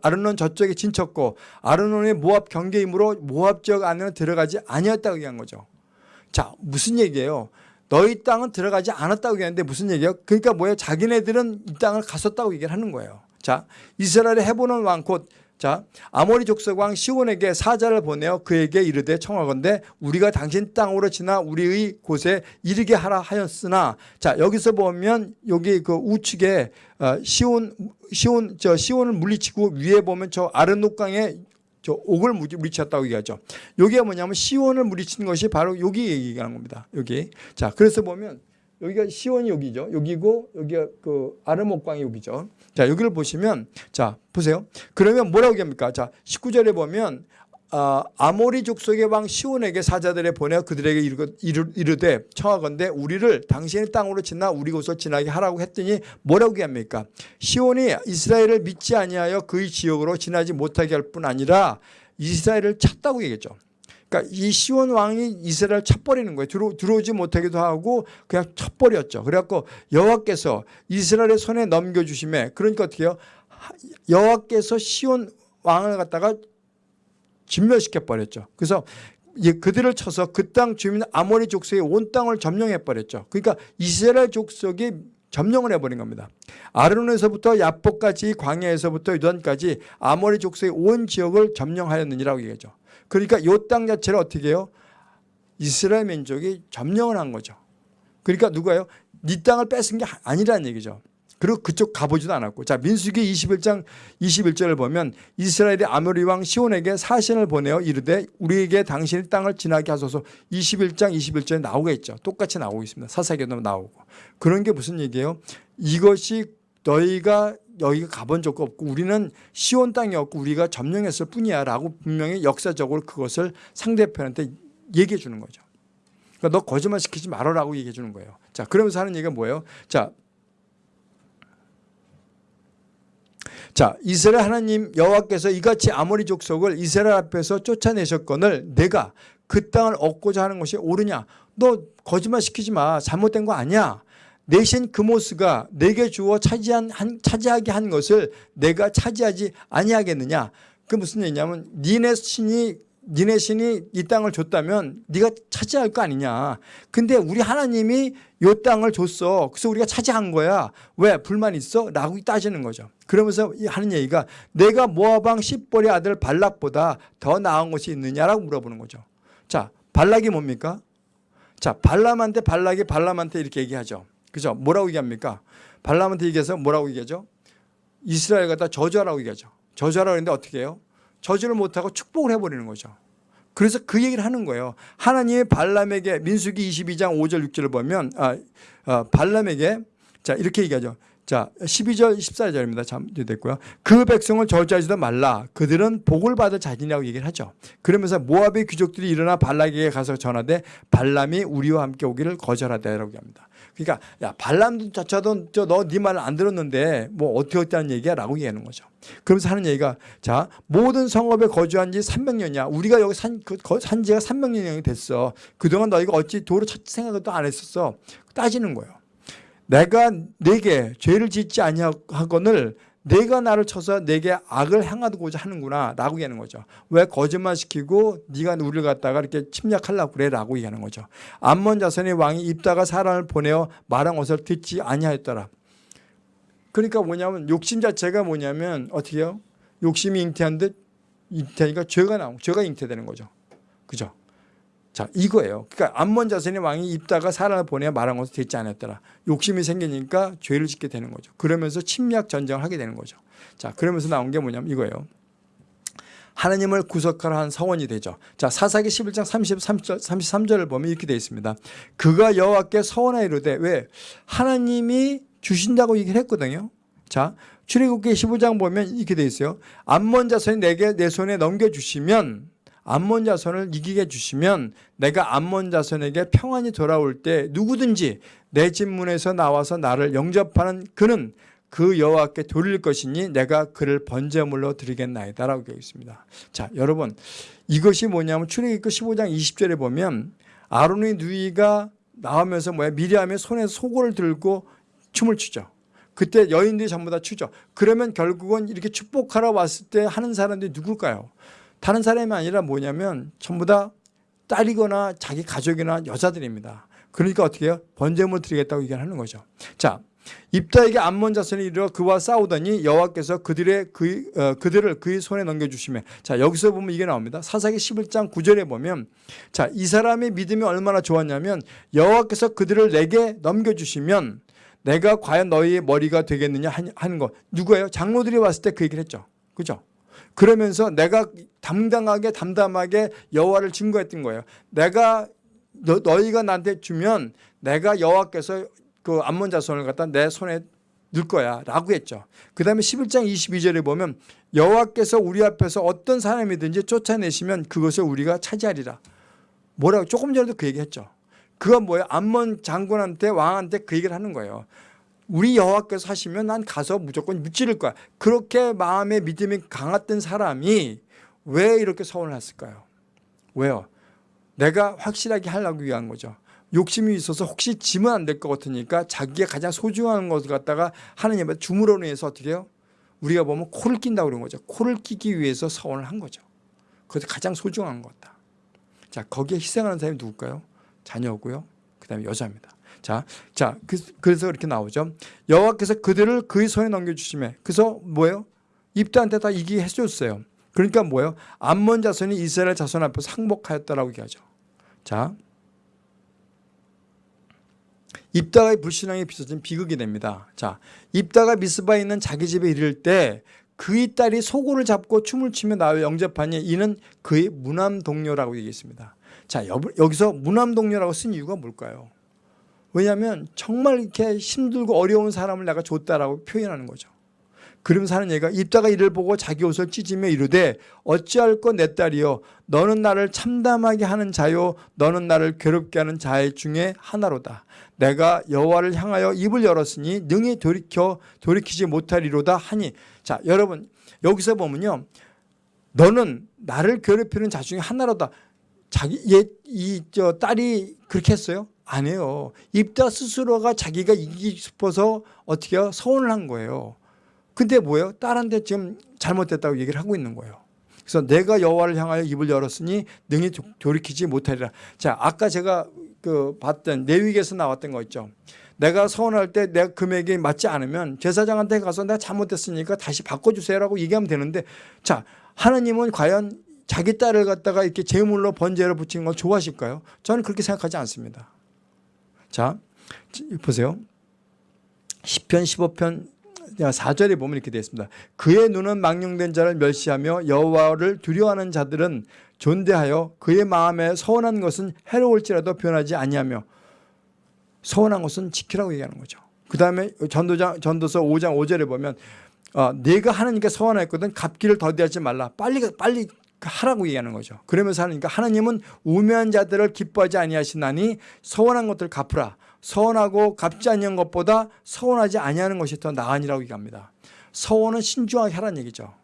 아르논 저쪽에 진쳤고 아르논의 모압 경계이므로 모압 지역 안에는 들어가지 아니었다고 얘기한 거죠. 자 무슨 얘기예요? 너희 땅은 들어가지 않았다고 얘기하는데 무슨 얘기예요? 그러니까 뭐예요? 자기네들은 이 땅을 갔었다고 얘기를 하는 거예요. 자 이스라엘의 해보는 왕곧 자 아모리 족속 왕 시온에게 사자를 보내어 그에게 이르되 청하건대 우리가 당신 땅으로 지나 우리의 곳에 이르게 하라 하였으나 자 여기서 보면 여기 그 우측에 어, 시온 시온 저 시온을 물리치고 위에 보면 저 아르녹강에 저 옥을 물리쳤다고 얘기하죠. 여기가 뭐냐면 시온을 물리친 것이 바로 여기 얘기하는 겁니다. 여기 자 그래서 보면 여기가 시온이 여기죠. 여기고 여기가 그 아르목강이 여기죠. 자, 여기를 보시면 자, 보세요. 그러면 뭐라고 얘기합니까? 자, 19절에 보면 아, 아모리 족속의 왕 시온에게 사자들에 보내어 그들에게 이르, 이르되 청하건대 우리를 당신의 땅으로 지나 우리 곳을 지나게 하라고 했더니 뭐라고 얘기합니까? 시온이 이스라엘을 믿지 아니하여 그의 지역으로 지나지 못하게 할 뿐 아니라 이스라엘을 찾다고 얘기했죠. 그러니까 이 시온 왕이 이스라엘 쳐버리는 거예요. 들어, 들어 오지 못하기도 하고 그냥 쳐버렸죠. 그래갖고 여호와께서 이스라엘의 손에 넘겨주심에 그러니까 어떻게 해요? 여호와께서 시온 왕을 갖다가 진멸시켜 버렸죠. 그래서 그들을 쳐서 그 땅 주민 아모리 족속의 온 땅을 점령해 버렸죠. 그러니까 이스라엘 족속이 점령을 해버린 겁니다. 아르논에서부터 야복까지 광야에서부터 유단까지 아모리 족속의 온 지역을 점령하였느니라고 얘기하죠. 그러니까 이 땅 자체를 어떻게 해요? 이스라엘 민족이 점령을 한 거죠. 그러니까 누가요? 네 땅을 뺏은 게 아니라는 얘기죠. 그리고 그쪽 가보지도 않았고 자 민수기 21장 21절을 보면 이스라엘의 아모리 왕 시온에게 사신을 보내어 이르되 우리에게 당신의 땅을 지나게 하소서 21장 21절에 나오겠죠. 똑같이 나오고 있습니다. 사사기도 나오고 그런 게 무슨 얘기예요? 이것이 너희가 여기가 가본 적도 없고 우리는 시온 땅이었고 우리가 점령했을 뿐이야 라고 분명히 역사적으로 그것을 상대편한테 얘기해 주는 거죠. 그러니까 너 거짓말 시키지 말아라고 얘기해 주는 거예요. 자, 그러면서 하는 얘기가 뭐예요? 자, 자 이스라엘 하나님 여호와께서 이같이 아모리 족속을 이스라엘 앞에서 쫓아내셨거늘 내가 그 땅을 얻고자 하는 것이 옳으냐 너 거짓말 시키지 마 잘못된 거 아니야 내신 그모스가 내게 주어 차지한 한, 차지하게 한 것을 내가 차지하지 아니하겠느냐? 그 무슨 얘기냐면 니네 신이 니네 신이 이 땅을 줬다면 네가 차지할 거 아니냐? 근데 우리 하나님이 이 땅을 줬어. 그래서 우리가 차지한 거야. 왜? 불만 있어? 라고 따지는 거죠. 그러면서 하는 얘기가 내가 모아방 십벌의 아들 발락보다 더 나은 것이 있느냐라고 물어보는 거죠. 자 발락이 뭡니까? 자 발람한테 발락이 발람한테 이렇게 얘기하죠 그죠? 뭐라고 얘기합니까? 발람한테 얘기해서 뭐라고 얘기하죠? 이스라엘 갖다 저주하라고 얘기하죠. 저주하라고 했는데 어떻게 해요? 저주를 못하고 축복을 해버리는 거죠. 그래서 그 얘기를 하는 거예요. 하나님의 발람에게 민수기 22장 5절 6절을 보면 아, 아, 발람에게 자 이렇게 얘기하죠. 자, 12절, 14절입니다. 참 됐고요. 그 백성을 저주하지도 말라. 그들은 복을 받을 자신이라고 얘기를 하죠. 그러면서 모압의 귀족들이 일어나 발락에게 가서 전하되 발람이 우리와 함께 오기를 거절하다라고 합니다. 그러니까 야 발람도 자차도 너네 말을 안 들었는데 뭐 어떻게 어떻다는 얘기야 라고 얘기하는 거죠. 그러면서 하는 얘기가 자 모든 성읍에 거주한 지 300년이야. 우리가 여기 산, 그, 산 지가 300년이 됐어. 그동안 너희가 어찌 도로 찾 생각도 안 했었어. 따지는 거예요. 내가 내게 죄를 짓지 아니하거늘 내가 나를 쳐서 내게 악을 행하고자 하는구나 라고 얘기하는 거죠. 왜 거짓말시키고 네가 우리를 갖다가 이렇게 침략하려고 그래 라고 얘기하는 거죠. 암몬 자손의 왕이 입다가 사람을 보내어 말한 것을 듣지 아니하였더라. 그러니까 뭐냐면 욕심 자체가 뭐냐면 어떻게 해요? 욕심이 잉태한 듯 잉태하니까 죄가 나오고 죄가 잉태되는 거죠. 그죠? 자 이거예요. 그러니까 암몬 자손의 왕이 입다가 사람을 보내 말한 것을 듣지 않았더라. 욕심이 생기니까 죄를 짓게 되는 거죠. 그러면서 침략 전쟁을 하게 되는 거죠. 자 그러면서 나온 게 뭐냐면 이거예요. 하나님을 구속하라 한 서원이 되죠. 자 사사기 11장 33절, 33절을 보면 이렇게 되어 있습니다. 그가 여호와께 서원하여 이르되 왜 하나님이 주신다고 얘기를 했거든요. 자 출애굽기 15장 보면 이렇게 되어 있어요. 암몬 자손이 내게 내 손에 넘겨주시면 암몬 자손을 이기게 해주시면 내가 암몬 자손에게 평안이 돌아올 때 누구든지 내 집문에서 나와서 나를 영접하는 그는 그 여호와께 돌릴 것이니 내가 그를 번제물로 드리겠나이다 라고 되어 있습니다. 자, 여러분 이것이 뭐냐면 출애굽기 15장 20절에 보면 아론의 누이가 나오면서 뭐야 미리암의 손에 속을 들고 춤을 추죠. 그때 여인들이 전부 다 추죠. 그러면 결국은 이렇게 축복하러 왔을 때 하는 사람들이 누굴까요? 다른 사람이 아니라 뭐냐면 전부 다 딸이거나 자기 가족이나 여자들입니다. 그러니까 어떻게 해요? 번제물 드리겠다고 얘기하는 거죠. 자, 입다에게 암몬 자손이 이르러 그와 싸우더니 여호와께서 그들의 그, 어, 그들을 그의 손에 넘겨 주시면 자 여기서 보면 이게 나옵니다. 사사기 11장 9절에 보면 자 이 사람의 믿음이 얼마나 좋았냐면 여호와께서 그들을 내게 넘겨 주시면 내가 과연 너희의 머리가 되겠느냐 하는 거 누구예요? 장로들이 왔을 때 그 얘기를 했죠. 그죠? 그러면서 내가 당당하게 담담하게 여호와를 증거했던 거예요. 내가 너, 너희가 나한테 주면 내가 여호와께서 그 암몬 자손을 갖다 내 손에 넣을 거야 라고 했죠. 그 다음에 11장 22절에 보면 여호와께서 우리 앞에서 어떤 사람이든지 쫓아내시면 그것을 우리가 차지하리라. 뭐라고 조금 전에도 그 얘기했죠. 그건 뭐예요? 암몬 장군한테 왕한테 그 얘기를 하는 거예요. 우리 여호와께서 하시면 난 가서 무조건 무찌를 거야. 그렇게 마음의 믿음이 강했던 사람이 왜 이렇게 서운을 했을까요? 왜요? 내가 확실하게 하려고 위한 거죠. 욕심이 있어서 혹시 지면 안 될 것 같으니까 자기가 가장 소중한 것을 갖다가 하나님한테 주물어 내서 어떻게 해요? 우리가 보면 코를 낀다고 그런 거죠. 코를 끼기 위해서 서원을 한 거죠. 그것이 가장 소중한 거다. 자, 거기에 희생하는 사람이 누굴까요? 자녀고요. 그 다음에 여자입니다. 자, 자, 그, 래서 이렇게 나오죠. 여호와께서 그들을 그의 손에 넘겨주시면 그래서 뭐예요? 입다한테 다 이기게 해줬어요. 그러니까 뭐예요? 암몬 자손이 이스라엘 자손 앞에서 항복하였다라고 얘기하죠. 자, 입다가의 불신앙에 빚어진 비극이 됩니다. 자, 입다가 미스바에 있는 자기 집에 이를 때 그의 딸이 소고를 잡고 춤을 추며 나를 영접하니 이는 그의 무남 동료라고 얘기했습니다. 자, 여기서 무남 동료라고 쓴 이유가 뭘까요? 왜냐하면 정말 이렇게 힘들고 어려운 사람을 내가 줬다라고 표현하는 거죠. 그러면서 하는 얘기가 입다가 이를 보고 자기 옷을 찢으며 이르되 어찌할 것 내 딸이여 너는 나를 참담하게 하는 자요 너는 나를 괴롭게 하는 자 중에 하나로다. 내가 여호와를 향하여 입을 열었으니 능히 돌이켜 돌이키지 못하리로다 하니 자 여러분 여기서 보면요 너는 나를 괴롭히는 자 중에 하나로다 자기 얘 이 저 딸이 그렇게 했어요 안 해요 입다 스스로가 자기가 이기고 싶어서 어떻게 요 서운을 한 거예요 근데 뭐예요 딸한테 지금 잘못됐다고 얘기를 하고 있는 거예요 그래서 내가 여호와를 향하여 입을 열었으니 능히 돌이키지 못하리라 자 아까 제가 그 봤던 내위에서 나왔던 거 있죠. 내가 서운할 때 내가 금액이 맞지 않으면 제사장한테 가서 내가 잘못했으니까 다시 바꿔주세요라고 얘기하면 되는데 자 하나님은 과연 자기 딸을 갖다가 이렇게 제물로 번제를 붙이는 걸 좋아하실까요? 저는 그렇게 생각하지 않습니다. 자 보세요. 10편 15편 4절에 보면 이렇게 되어 있습니다. 그의 눈은 망령된 자를 멸시하며 여호와를 두려워하는 자들은 존대하여 그의 마음에 서운한 것은 해로울지라도 변하지 아니하며 서운한 것은 지키라고 얘기하는 거죠. 그 다음에 전도장, 전도서 5장 5절에 보면 어, 내가 하나님께 서원했거든 갚기를 더디하지 말라. 빨리 빨리 하라고 얘기하는 거죠. 그러면서 하니까 하나님은 우매한 자들을 기뻐하지 아니하시나니 서원한 것들 갚으라. 서원하고 갚지 아니한 것보다 서원하지 아니하는 것이 더 나으니라고 얘기합니다. 서원은 신중하게 하라는 얘기죠.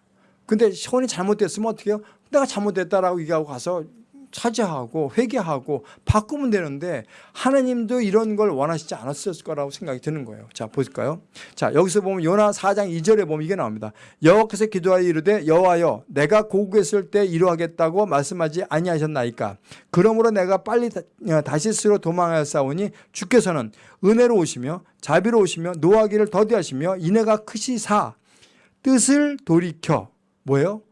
근데 서원이 잘못됐으면 어떻게 해요? 내가 잘못됐다라고 얘기하고 가서 사죄하고 회개하고 바꾸면 되는데 하나님도 이런 걸 원하시지 않았을 거라고 생각이 드는 거예요. 자, 보실까요? 자, 여기서 보면 요나 4장 2절에 보면 이게 나옵니다. 여호와께서 기도하여 이르되 여호와여 내가 고국했을 때 이루하겠다고 말씀하지 아니하셨나이까 그러므로 내가 빨리 어, 다시스로 도망하였사오니 주께서는 은혜로 오시며 자비로 오시며 노하기를 더디하시며 인애가 크시사 뜻을 돌이켜 뭐예요?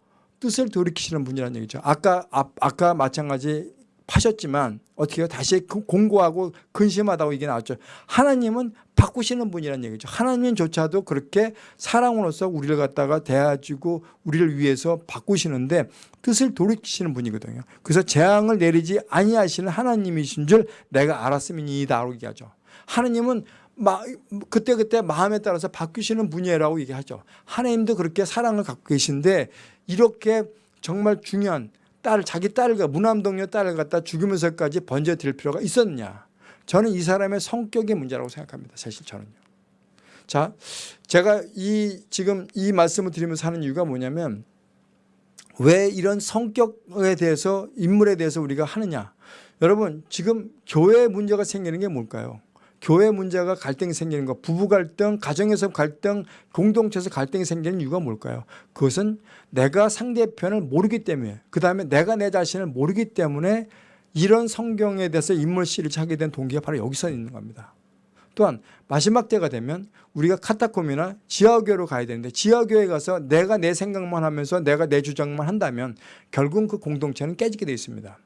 뜻을 돌이키시는 분이라는 얘기죠. 아까 아, 아까 마찬가지 파셨지만 어떻게 해요? 다시 그 공고하고 근심하다고 이게 나왔죠. 하나님은 바꾸시는 분이라는 얘기죠. 하나님조차도 그렇게 사랑으로서 우리를 갖다가 대해주고 우리를 위해서 바꾸시는데 뜻을 돌이키시는 분이거든요. 그래서 재앙을 내리지 아니하시는 하나님이신 줄 내가 알았음이니이다 라고 얘기하죠. 하나님은 마, 그때 그때 마음에 따라서 바뀌시는 분이라고 얘기하죠. 하나님도 그렇게 사랑을 갖고 계신데 이렇게 정말 중요한 딸, 자기 딸을, 무남동료 딸을 갖다 죽이면서까지 번져드릴 필요가 있었느냐. 저는 이 사람의 성격의 문제라고 생각합니다. 사실 저는요. 자, 제가 이, 지금 이 말씀을 드리면서 하는 이유가 뭐냐면 왜 이런 성격에 대해서, 인물에 대해서 우리가 하느냐. 여러분, 지금 교회 문제가 생기는 게 뭘까요? 교회 문제가 갈등이 생기는 것, 부부 갈등, 가정에서 갈등, 공동체에서 갈등이 생기는 이유가 뭘까요? 그것은 내가 상대편을 모르기 때문에 그 다음에 내가 내 자신을 모르기 때문에 이런 성경에 대해서 인물 씨를 찾게 된 동기가 바로 여기서 있는 겁니다. 또한 마지막 때가 되면 우리가 카타콤이나 지하교회로 가야 되는데 지하교회 가서 내가 내 생각만 하면서 내가 내 주장만 한다면 결국 그 공동체는 깨지게 되어 있습니다.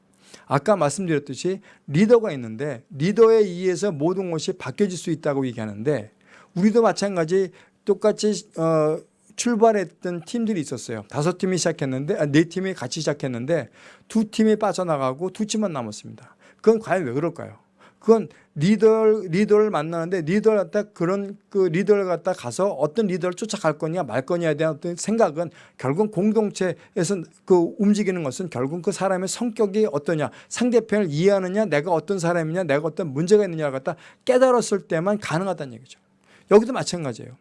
아까 말씀드렸듯이 리더가 있는데 리더에 의해서 모든 것이 바뀌어질 수 있다고 얘기하는데 우리도 마찬가지 똑같이 어, 출발했던 팀들이 있었어요. 다섯 팀이 시작했는데 아, 네 팀이 같이 시작했는데 두 팀이 빠져나가고 두 팀만 남았습니다. 그건 과연 왜 그럴까요? 그건 리더 리더를 만나는데 리더를 갖다 그런 그 리더를 갖다 가서 어떤 리더를 쫓아갈 거냐 말 거냐에 대한 어떤 생각은 결국 공동체에서 그 움직이는 것은 결국 그 사람의 성격이 어떠냐 상대편을 이해하느냐 내가 어떤 사람이냐 내가 어떤 문제가 있느냐를 갖다 깨달았을 때만 가능하다는 얘기죠. 여기도 마찬가지예요.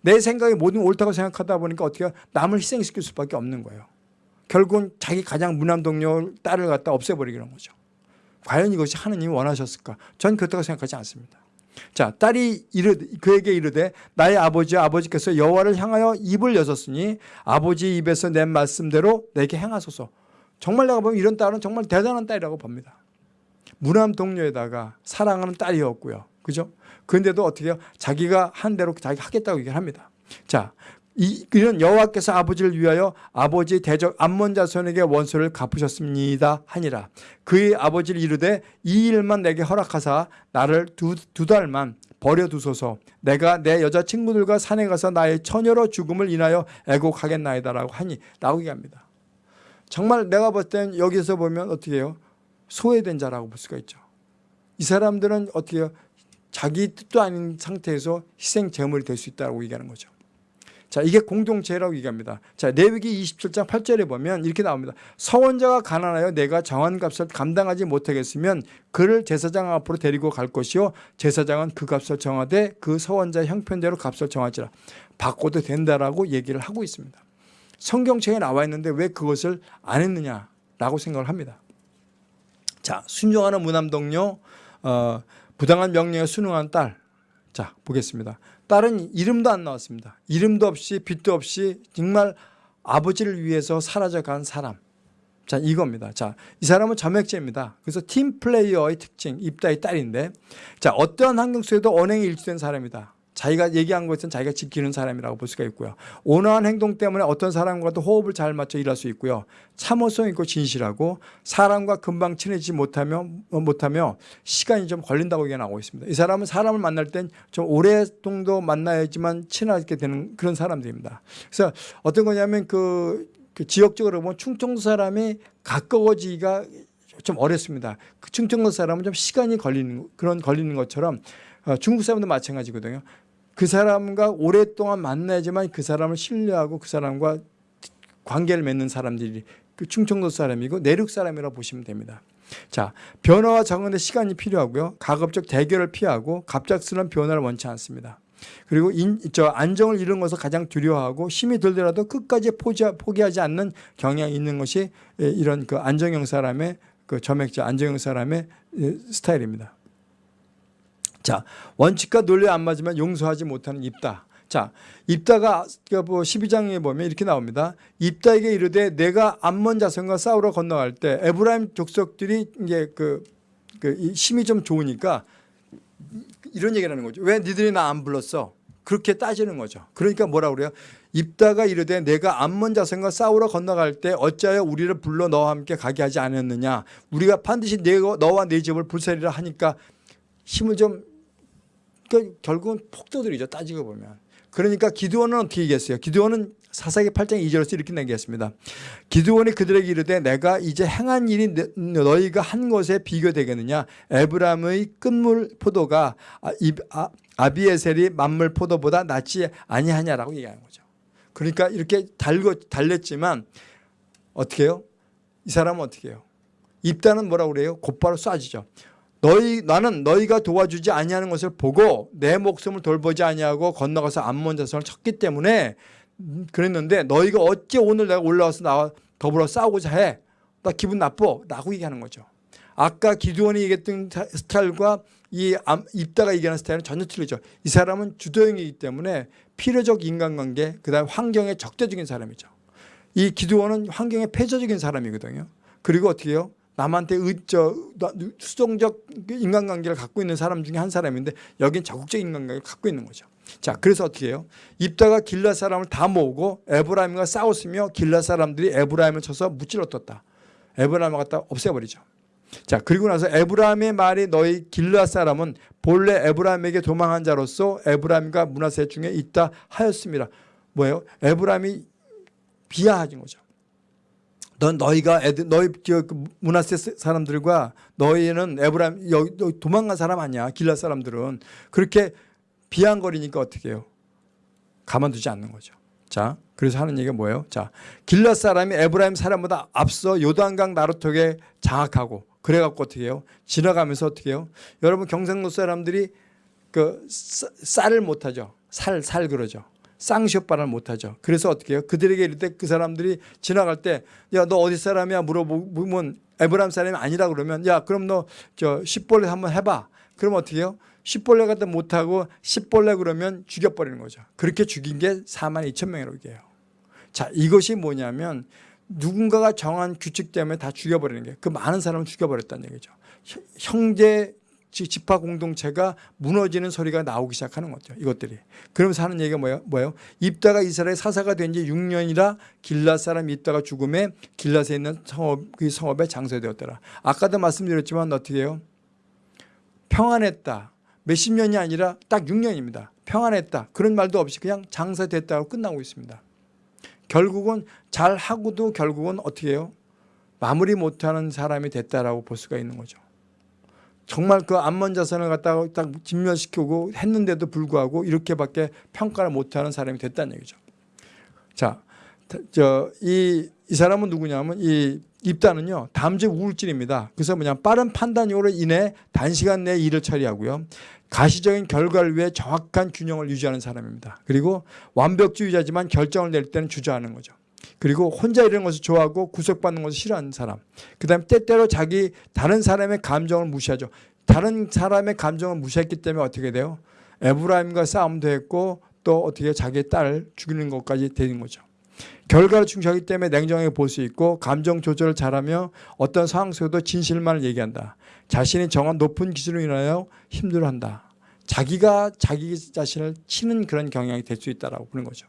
내 생각이 모든 옳다고 생각하다 보니까 어떻게 남을 희생시킬 수밖에 없는 거예요. 결국은 자기 가장 무난 동료 딸을 갖다 없애버리는 거죠. 과연 이것이 하느님이 원하셨을까? 전 그렇다고 생각하지 않습니다. 자, 딸이 이르, 그에게 이르되 나의 아버지와 아버지께서 여호와를 향하여 입을 여섰으니 아버지 입에서 낸 말씀대로 내게 행하소서. 정말 내가 보면 이런 딸은 정말 대단한 딸이라고 봅니다. 무남 동료에다가 사랑하는 딸이었고요. 그죠? 그런데도 어떻게 해요? 자기가 한 대로 자기 하겠다고 얘기를 합니다. 자, 이, 이런 여호와께서 아버지를 위하여 아버지 대적 암몬 자손에게 원수를 갚으셨습니다 하니라. 그의 아버지를 이르되 이 일만 내게 허락하사 나를 두, 두 달만 버려두소서. 내가 내 여자친구들과 산에 가서 나의 처녀로 죽음을 인하여 애곡하겠나이다 라고 하니 나오게 합니다. 정말 내가 볼땐 여기서 보면 어떻게 해요? 소외된 자라고 볼 수가 있죠. 이 사람들은 어떻게 해요? 자기 뜻도 아닌 상태에서 희생 제물이 될 수 있다고 얘기하는 거죠 자, 이게 공동체라고 얘기합니다. 자, 레위기 27장 8절에 보면 이렇게 나옵니다. 서원자가 가난하여 내가 정한 값을 감당하지 못하겠으면 그를 제사장 앞으로 데리고 갈 것이요 제사장은 그 값을 정하되 그 서원자 형편대로 값을 정하지라. 바꿔도 된다라고 얘기를 하고 있습니다. 성경책에 나와 있는데 왜 그것을 안 했느냐라고 생각을 합니다. 자, 순종하는 무남 동료, 어, 부당한 명령에 순응한 딸. 자, 보겠습니다. 딸은 이름도 안 나왔습니다. 이름도 없이 빛도 없이 정말 아버지를 위해서 사라져간 사람. 자, 이겁니다. 자, 이 사람은 점액제입니다. 그래서 팀 플레이어의 특징, 입다의 딸인데, 자, 어떠한 환경 속에도 언행이 일치된 사람이다. 자기가 얘기한 것은 자기가 지키는 사람이라고 볼 수가 있고요. 온화한 행동 때문에 어떤 사람과도 호흡을 잘 맞춰 일할 수 있고요. 참을성 있고 진실하고 사람과 금방 친해지지 못하며, 못하며 시간이 좀 걸린다고 얘기 나오고 있습니다. 이 사람은 사람을 만날 땐 좀 오래 정도 만나야지만 친하게 되는 그런 사람들입니다. 그래서 어떤 거냐면 그, 그 지역적으로 보면 충청도 사람이 가까워지기가 좀 어렵습니다. 그 충청도 사람은 좀 시간이 걸리는 그런 걸리는 것처럼 어, 중국 사람도 마찬가지거든요. 그 사람과 오랫동안 만나야지만 그 사람을 신뢰하고 그 사람과 관계를 맺는 사람들이 그 충청도 사람이고 내륙 사람이라고 보시면 됩니다. 자, 변화와 적응에 시간이 필요하고요. 가급적 대결을 피하고 갑작스러운 변화를 원치 않습니다. 그리고 인, 저 안정을 잃은 것을 가장 두려워하고 힘이 들더라도 끝까지 포기, 포기하지 않는 경향이 있는 것이 예, 이런 그 안정형 사람의 그 점액자 안정형 사람의 예, 스타일입니다. 자, 원칙과 논리에 안 맞으면 용서하지 못하는 입다. 자, 입다가 그뭐 12장에 보면 이렇게 나옵니다. 입다에게 이르되 내가 암몬 자손과 싸우러 건너갈 때 에브라임 족속들이 이제 그, 그 힘이 좀 좋으니까 이런 얘기를 하는 거죠. 왜 니들이 나 안 불렀어? 그렇게 따지는 거죠. 그러니까 뭐라 그래요? 입다가 이르되 내가 암몬 자손과 싸우러 건너갈 때 어찌하여 우리를 불러 너와 함께 가게 하지 않았느냐? 우리가 반드시 내 너와 내 집을 불살이라 하니까 힘을 좀 그러니까 결국은 폭도들이죠. 따지고 보면. 그러니까 기드원은 어떻게 얘기했어요? 기드원은 사사기 8장 2절에서 이렇게 얘기했습니다. 기드원이 그들에게 이르되 내가 이제 행한 일이 너희가 한 것에 비교되겠느냐 에브람의 끝물 포도가 아, 비에셀이 만물 포도보다 낫지 아니하냐라고 얘기하는 거죠. 그러니까 이렇게 달고 달랬지만 어떻게 해요? 이 사람은 어떻게 해요? 입단은 뭐라고 그래요? 곧바로 쏴지죠. 너희 나는 너희가 도와주지 아니하는 것을 보고 내 목숨을 돌보지 아니하고 건너가서 암몬 자손을 쳤기 때문에 그랬는데 너희가 어찌 오늘 내가 올라와서 나와 더불어 싸우고자 해? 나 기분 나빠. 라고 얘기하는 거죠. 아까 기두원이 얘기했던 스타일과 이 입다가 얘기하는 스타일은 전혀 틀리죠. 이 사람은 주도형이기 때문에 필요적 인간관계 그다음 환경에 적대적인 사람이죠. 이 기두원은 환경에 폐쇄적인 사람이거든요. 그리고 어떻게 해요? 남한테 의, 저, 수동적 인간관계를 갖고 있는 사람 중에 한 사람인데 여긴 적극적 인간관계를 갖고 있는 거죠. 자, 그래서 어떻게 해요? 입다가 길라 사람을 다 모으고 에브라임과 싸웠으며 길라 사람들이 에브라임을 쳐서 무찔러떴다. 에브라임을 갖다 없애버리죠. 자, 그리고 나서 에브라임의 말이 너희 길라 사람은 본래 에브라임에게 도망한 자로서 에브라임과 문하세 중에 있다 하였습니다. 뭐예요? 에브라임이 비하하진 거죠. 넌 너희가 애들 너희 저그 문하세 사람들과 너희는 에브라임 여기 도망간 사람 아니야 길라 사람들은 그렇게 비한거리니까 어떻게 해요? 가만두지 않는 거죠. 자, 그래서 하는 얘기가 뭐예요? 자, 길라 사람이 에브라임 사람보다 앞서 요단강 나루턱에 장악하고 그래갖고 어떻게 해요? 지나가면서 어떻게 해요? 여러분 경상도 사람들이 그 쌀을 못하죠. 살, 살 그러죠. 쌍시오빠를 못하죠. 그래서 어떻게 해요? 그들에게 이럴 때 그 사람들이 지나갈 때 야 너 어디 사람이야 물어보면 에브라임 사람이 아니라 그러면 야 그럼 너 저 십벌레 한번 해봐. 그럼 어떻게 해요? 십벌레 같은 못하고 십벌레 그러면 죽여버리는 거죠. 그렇게 죽인 게 4만 2천 명이라고 얘기해요. 자 이것이 뭐냐면 누군가가 정한 규칙 때문에 다 죽여버리는 게 그 많은 사람을 죽여버렸다는 얘기죠. 형제 집화 공동체가 무너지는 소리가 나오기 시작하는 거죠. 이것들이. 그러면서 하는 얘기가 뭐예요? 뭐예요? 입다가 이스라엘 사사가 된 지 6년이라 길랏 사람 입다가 죽음에 길랏에 있는 성읍, 그 성읍에 장사되었더라. 아까도 말씀드렸지만 어떻게 해요? 평안했다. 몇십 년이 아니라 딱 6년입니다. 평안했다. 그런 말도 없이 그냥 장사됐다고 끝나고 있습니다. 결국은 잘하고도 결국은 어떻게 해요? 마무리 못하는 사람이 됐다라고 볼 수가 있는 거죠. 정말 그 암만 자산을 갖다가 딱 진멸시키고 했는데도 불구하고 이렇게밖에 평가를 못하는 사람이 됐다는 얘기죠. 자, 저이 이 사람은 누구냐면 이 입단은요 담즙 우울질입니다. 그래서 뭐냐 빠른 판단력으로 인해 단시간 내에 일을 처리하고요. 가시적인 결과를 위해 정확한 균형을 유지하는 사람입니다. 그리고 완벽주의자지만 결정을 낼 때는 주저하는 거죠. 그리고 혼자 이런 것을 좋아하고 구속받는 것을 싫어하는 사람. 그 다음에 때때로 자기 다른 사람의 감정을 무시하죠. 다른 사람의 감정을 무시했기 때문에 어떻게 돼요? 에브라임과 싸움도 했고 또 어떻게 자기 딸을 죽이는 것까지 되는 거죠. 결과를 중시하기 때문에 냉정하게 볼 수 있고 감정 조절을 잘하며 어떤 상황 속에도 진실만을 얘기한다. 자신이 정한 높은 기준으로 인하여 힘들어한다. 자기가 자기 자신을 치는 그런 경향이 될 수 있다라고 보는 거죠.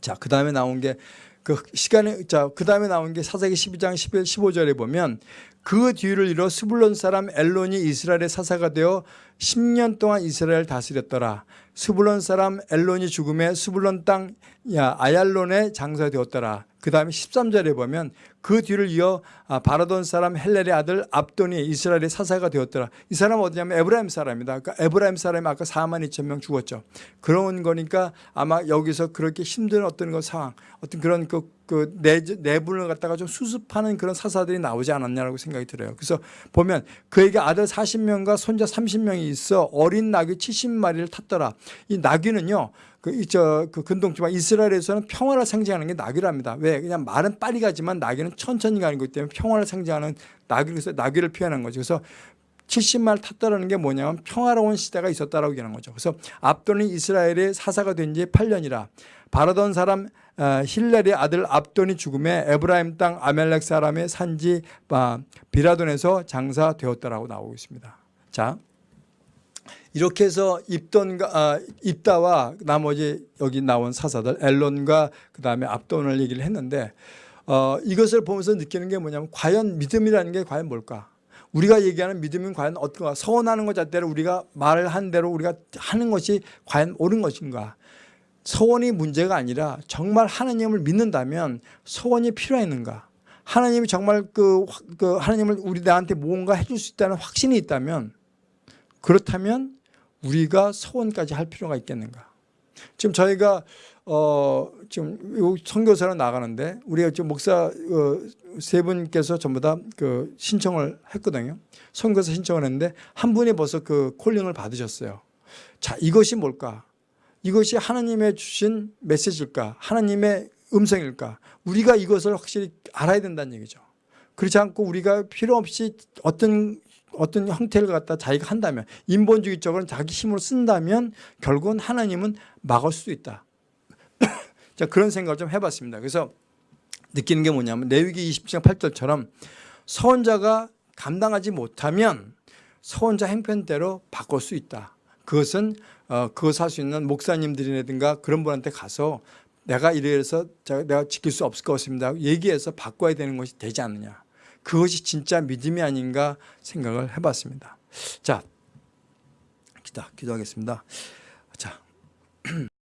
자, 그 다음에 나온 게 그 시간에 자, 그 다음에 나온 게 사사기 12장 11, 15절에 보면 그 뒤를 이어 스불론 사람 엘론이 이스라엘의 사사가 되어 10년 동안 이스라엘 다스렸더라. 스불론 사람 엘론이 죽으매 스불론 땅 야, 아얄론에 장사되었더라. 그 다음에 13절에 보면 그 뒤를 이어 아, 비라돈 사람 힐렐의 아들 압돈이 이스라엘의 사사가 되었더라. 이 사람은 어디냐면 에브라임 사람이다. 그러니까 에브라임 사람이 아까 4만 2천 명 죽었죠. 그런 거니까 아마 여기서 그렇게 힘든 어떤 그 상황, 어떤 그런 그, 그 내, 내분을 갖다가 좀 수습하는 그런 사사들이 나오지 않았냐라고 생각이 들어요. 그래서 보면 그에게 아들 40명과 손자 30명이 있어 어린 나귀 70마리를 탔더라. 이 나귀는요. 그이저그 근동지방 이스라엘에서는 평화를 상징하는 게 나귀랍니다. 왜? 그냥 말은 빨리 가지만 나귀는 천천히 가는 거기 때문에 평화를 상징하는 나귀 그래서 나귀를 표현한 거죠. 그래서 70말 탔다라는 게 뭐냐면 평화로운 시대가 있었다라고 얘기하는 거죠. 그래서 압돈이 이스라엘의 사사가 된 지 8년이라 바라던 사람 어, 힐렐의 아들 압돈이 죽음에 에브라임 땅 아멜렉 사람의 산지 아, 비라돈에서 장사되었다라고 나오고 있습니다. 자, 이렇게 해서 입돈과 아, 입다와 나머지 여기 나온 사사들 엘론과 그 다음에 압돈을 얘기를 했는데 어, 이것을 보면서 느끼는 게 뭐냐면 과연 믿음이라는 게 과연 뭘까? 우리가 얘기하는 믿음은 과연 어떤가? 서원하는 것 자체를 우리가 말을 한 대로 우리가 하는 것이 과연 옳은 것인가? 서원이 문제가 아니라 정말 하나님을 믿는다면 서원이 필요했는가? 하나님이 정말 그, 그 하나님을 우리 나한테 뭔가 해줄 수 있다는 확신이 있다면 그렇다면 우리가 서원까지 할 필요가 있겠는가? 지금 저희가 어 지금 요 선교사로 나가는데 우리가 지금 목사 어, 세 분께서 전부 다 그 신청을 했거든요. 선교사 신청을 했는데 한 분이 벌써 그 콜링을 받으셨어요. 자, 이것이 뭘까? 이것이 하나님의 주신 메시지일까? 하나님의 음성일까? 우리가 이것을 확실히 알아야 된다는 얘기죠. 그렇지 않고 우리가 필요 없이 어떤 어떤 형태를 갖다 자기가 한다면 인본주의적으로 자기 힘으로 쓴다면 결국은 하나님은 막을 수도 있다. 자 그런 생각을 좀 해봤습니다. 그래서 느끼는 게 뭐냐면 레위기 20장 8절처럼 서원자가 감당하지 못하면 서원자 행편대로 바꿀 수 있다. 그것은 어, 그것 할 수 있는 목사님들이라든가 그런 분한테 가서 내가 이래서 내가 지킬 수 없을 것 같습니다. 얘기해서 바꿔야 되는 것이 되지 않느냐. 그것이 진짜 믿음이 아닌가 생각을 해봤습니다. 자, 기도, 기도하겠습니다. 자,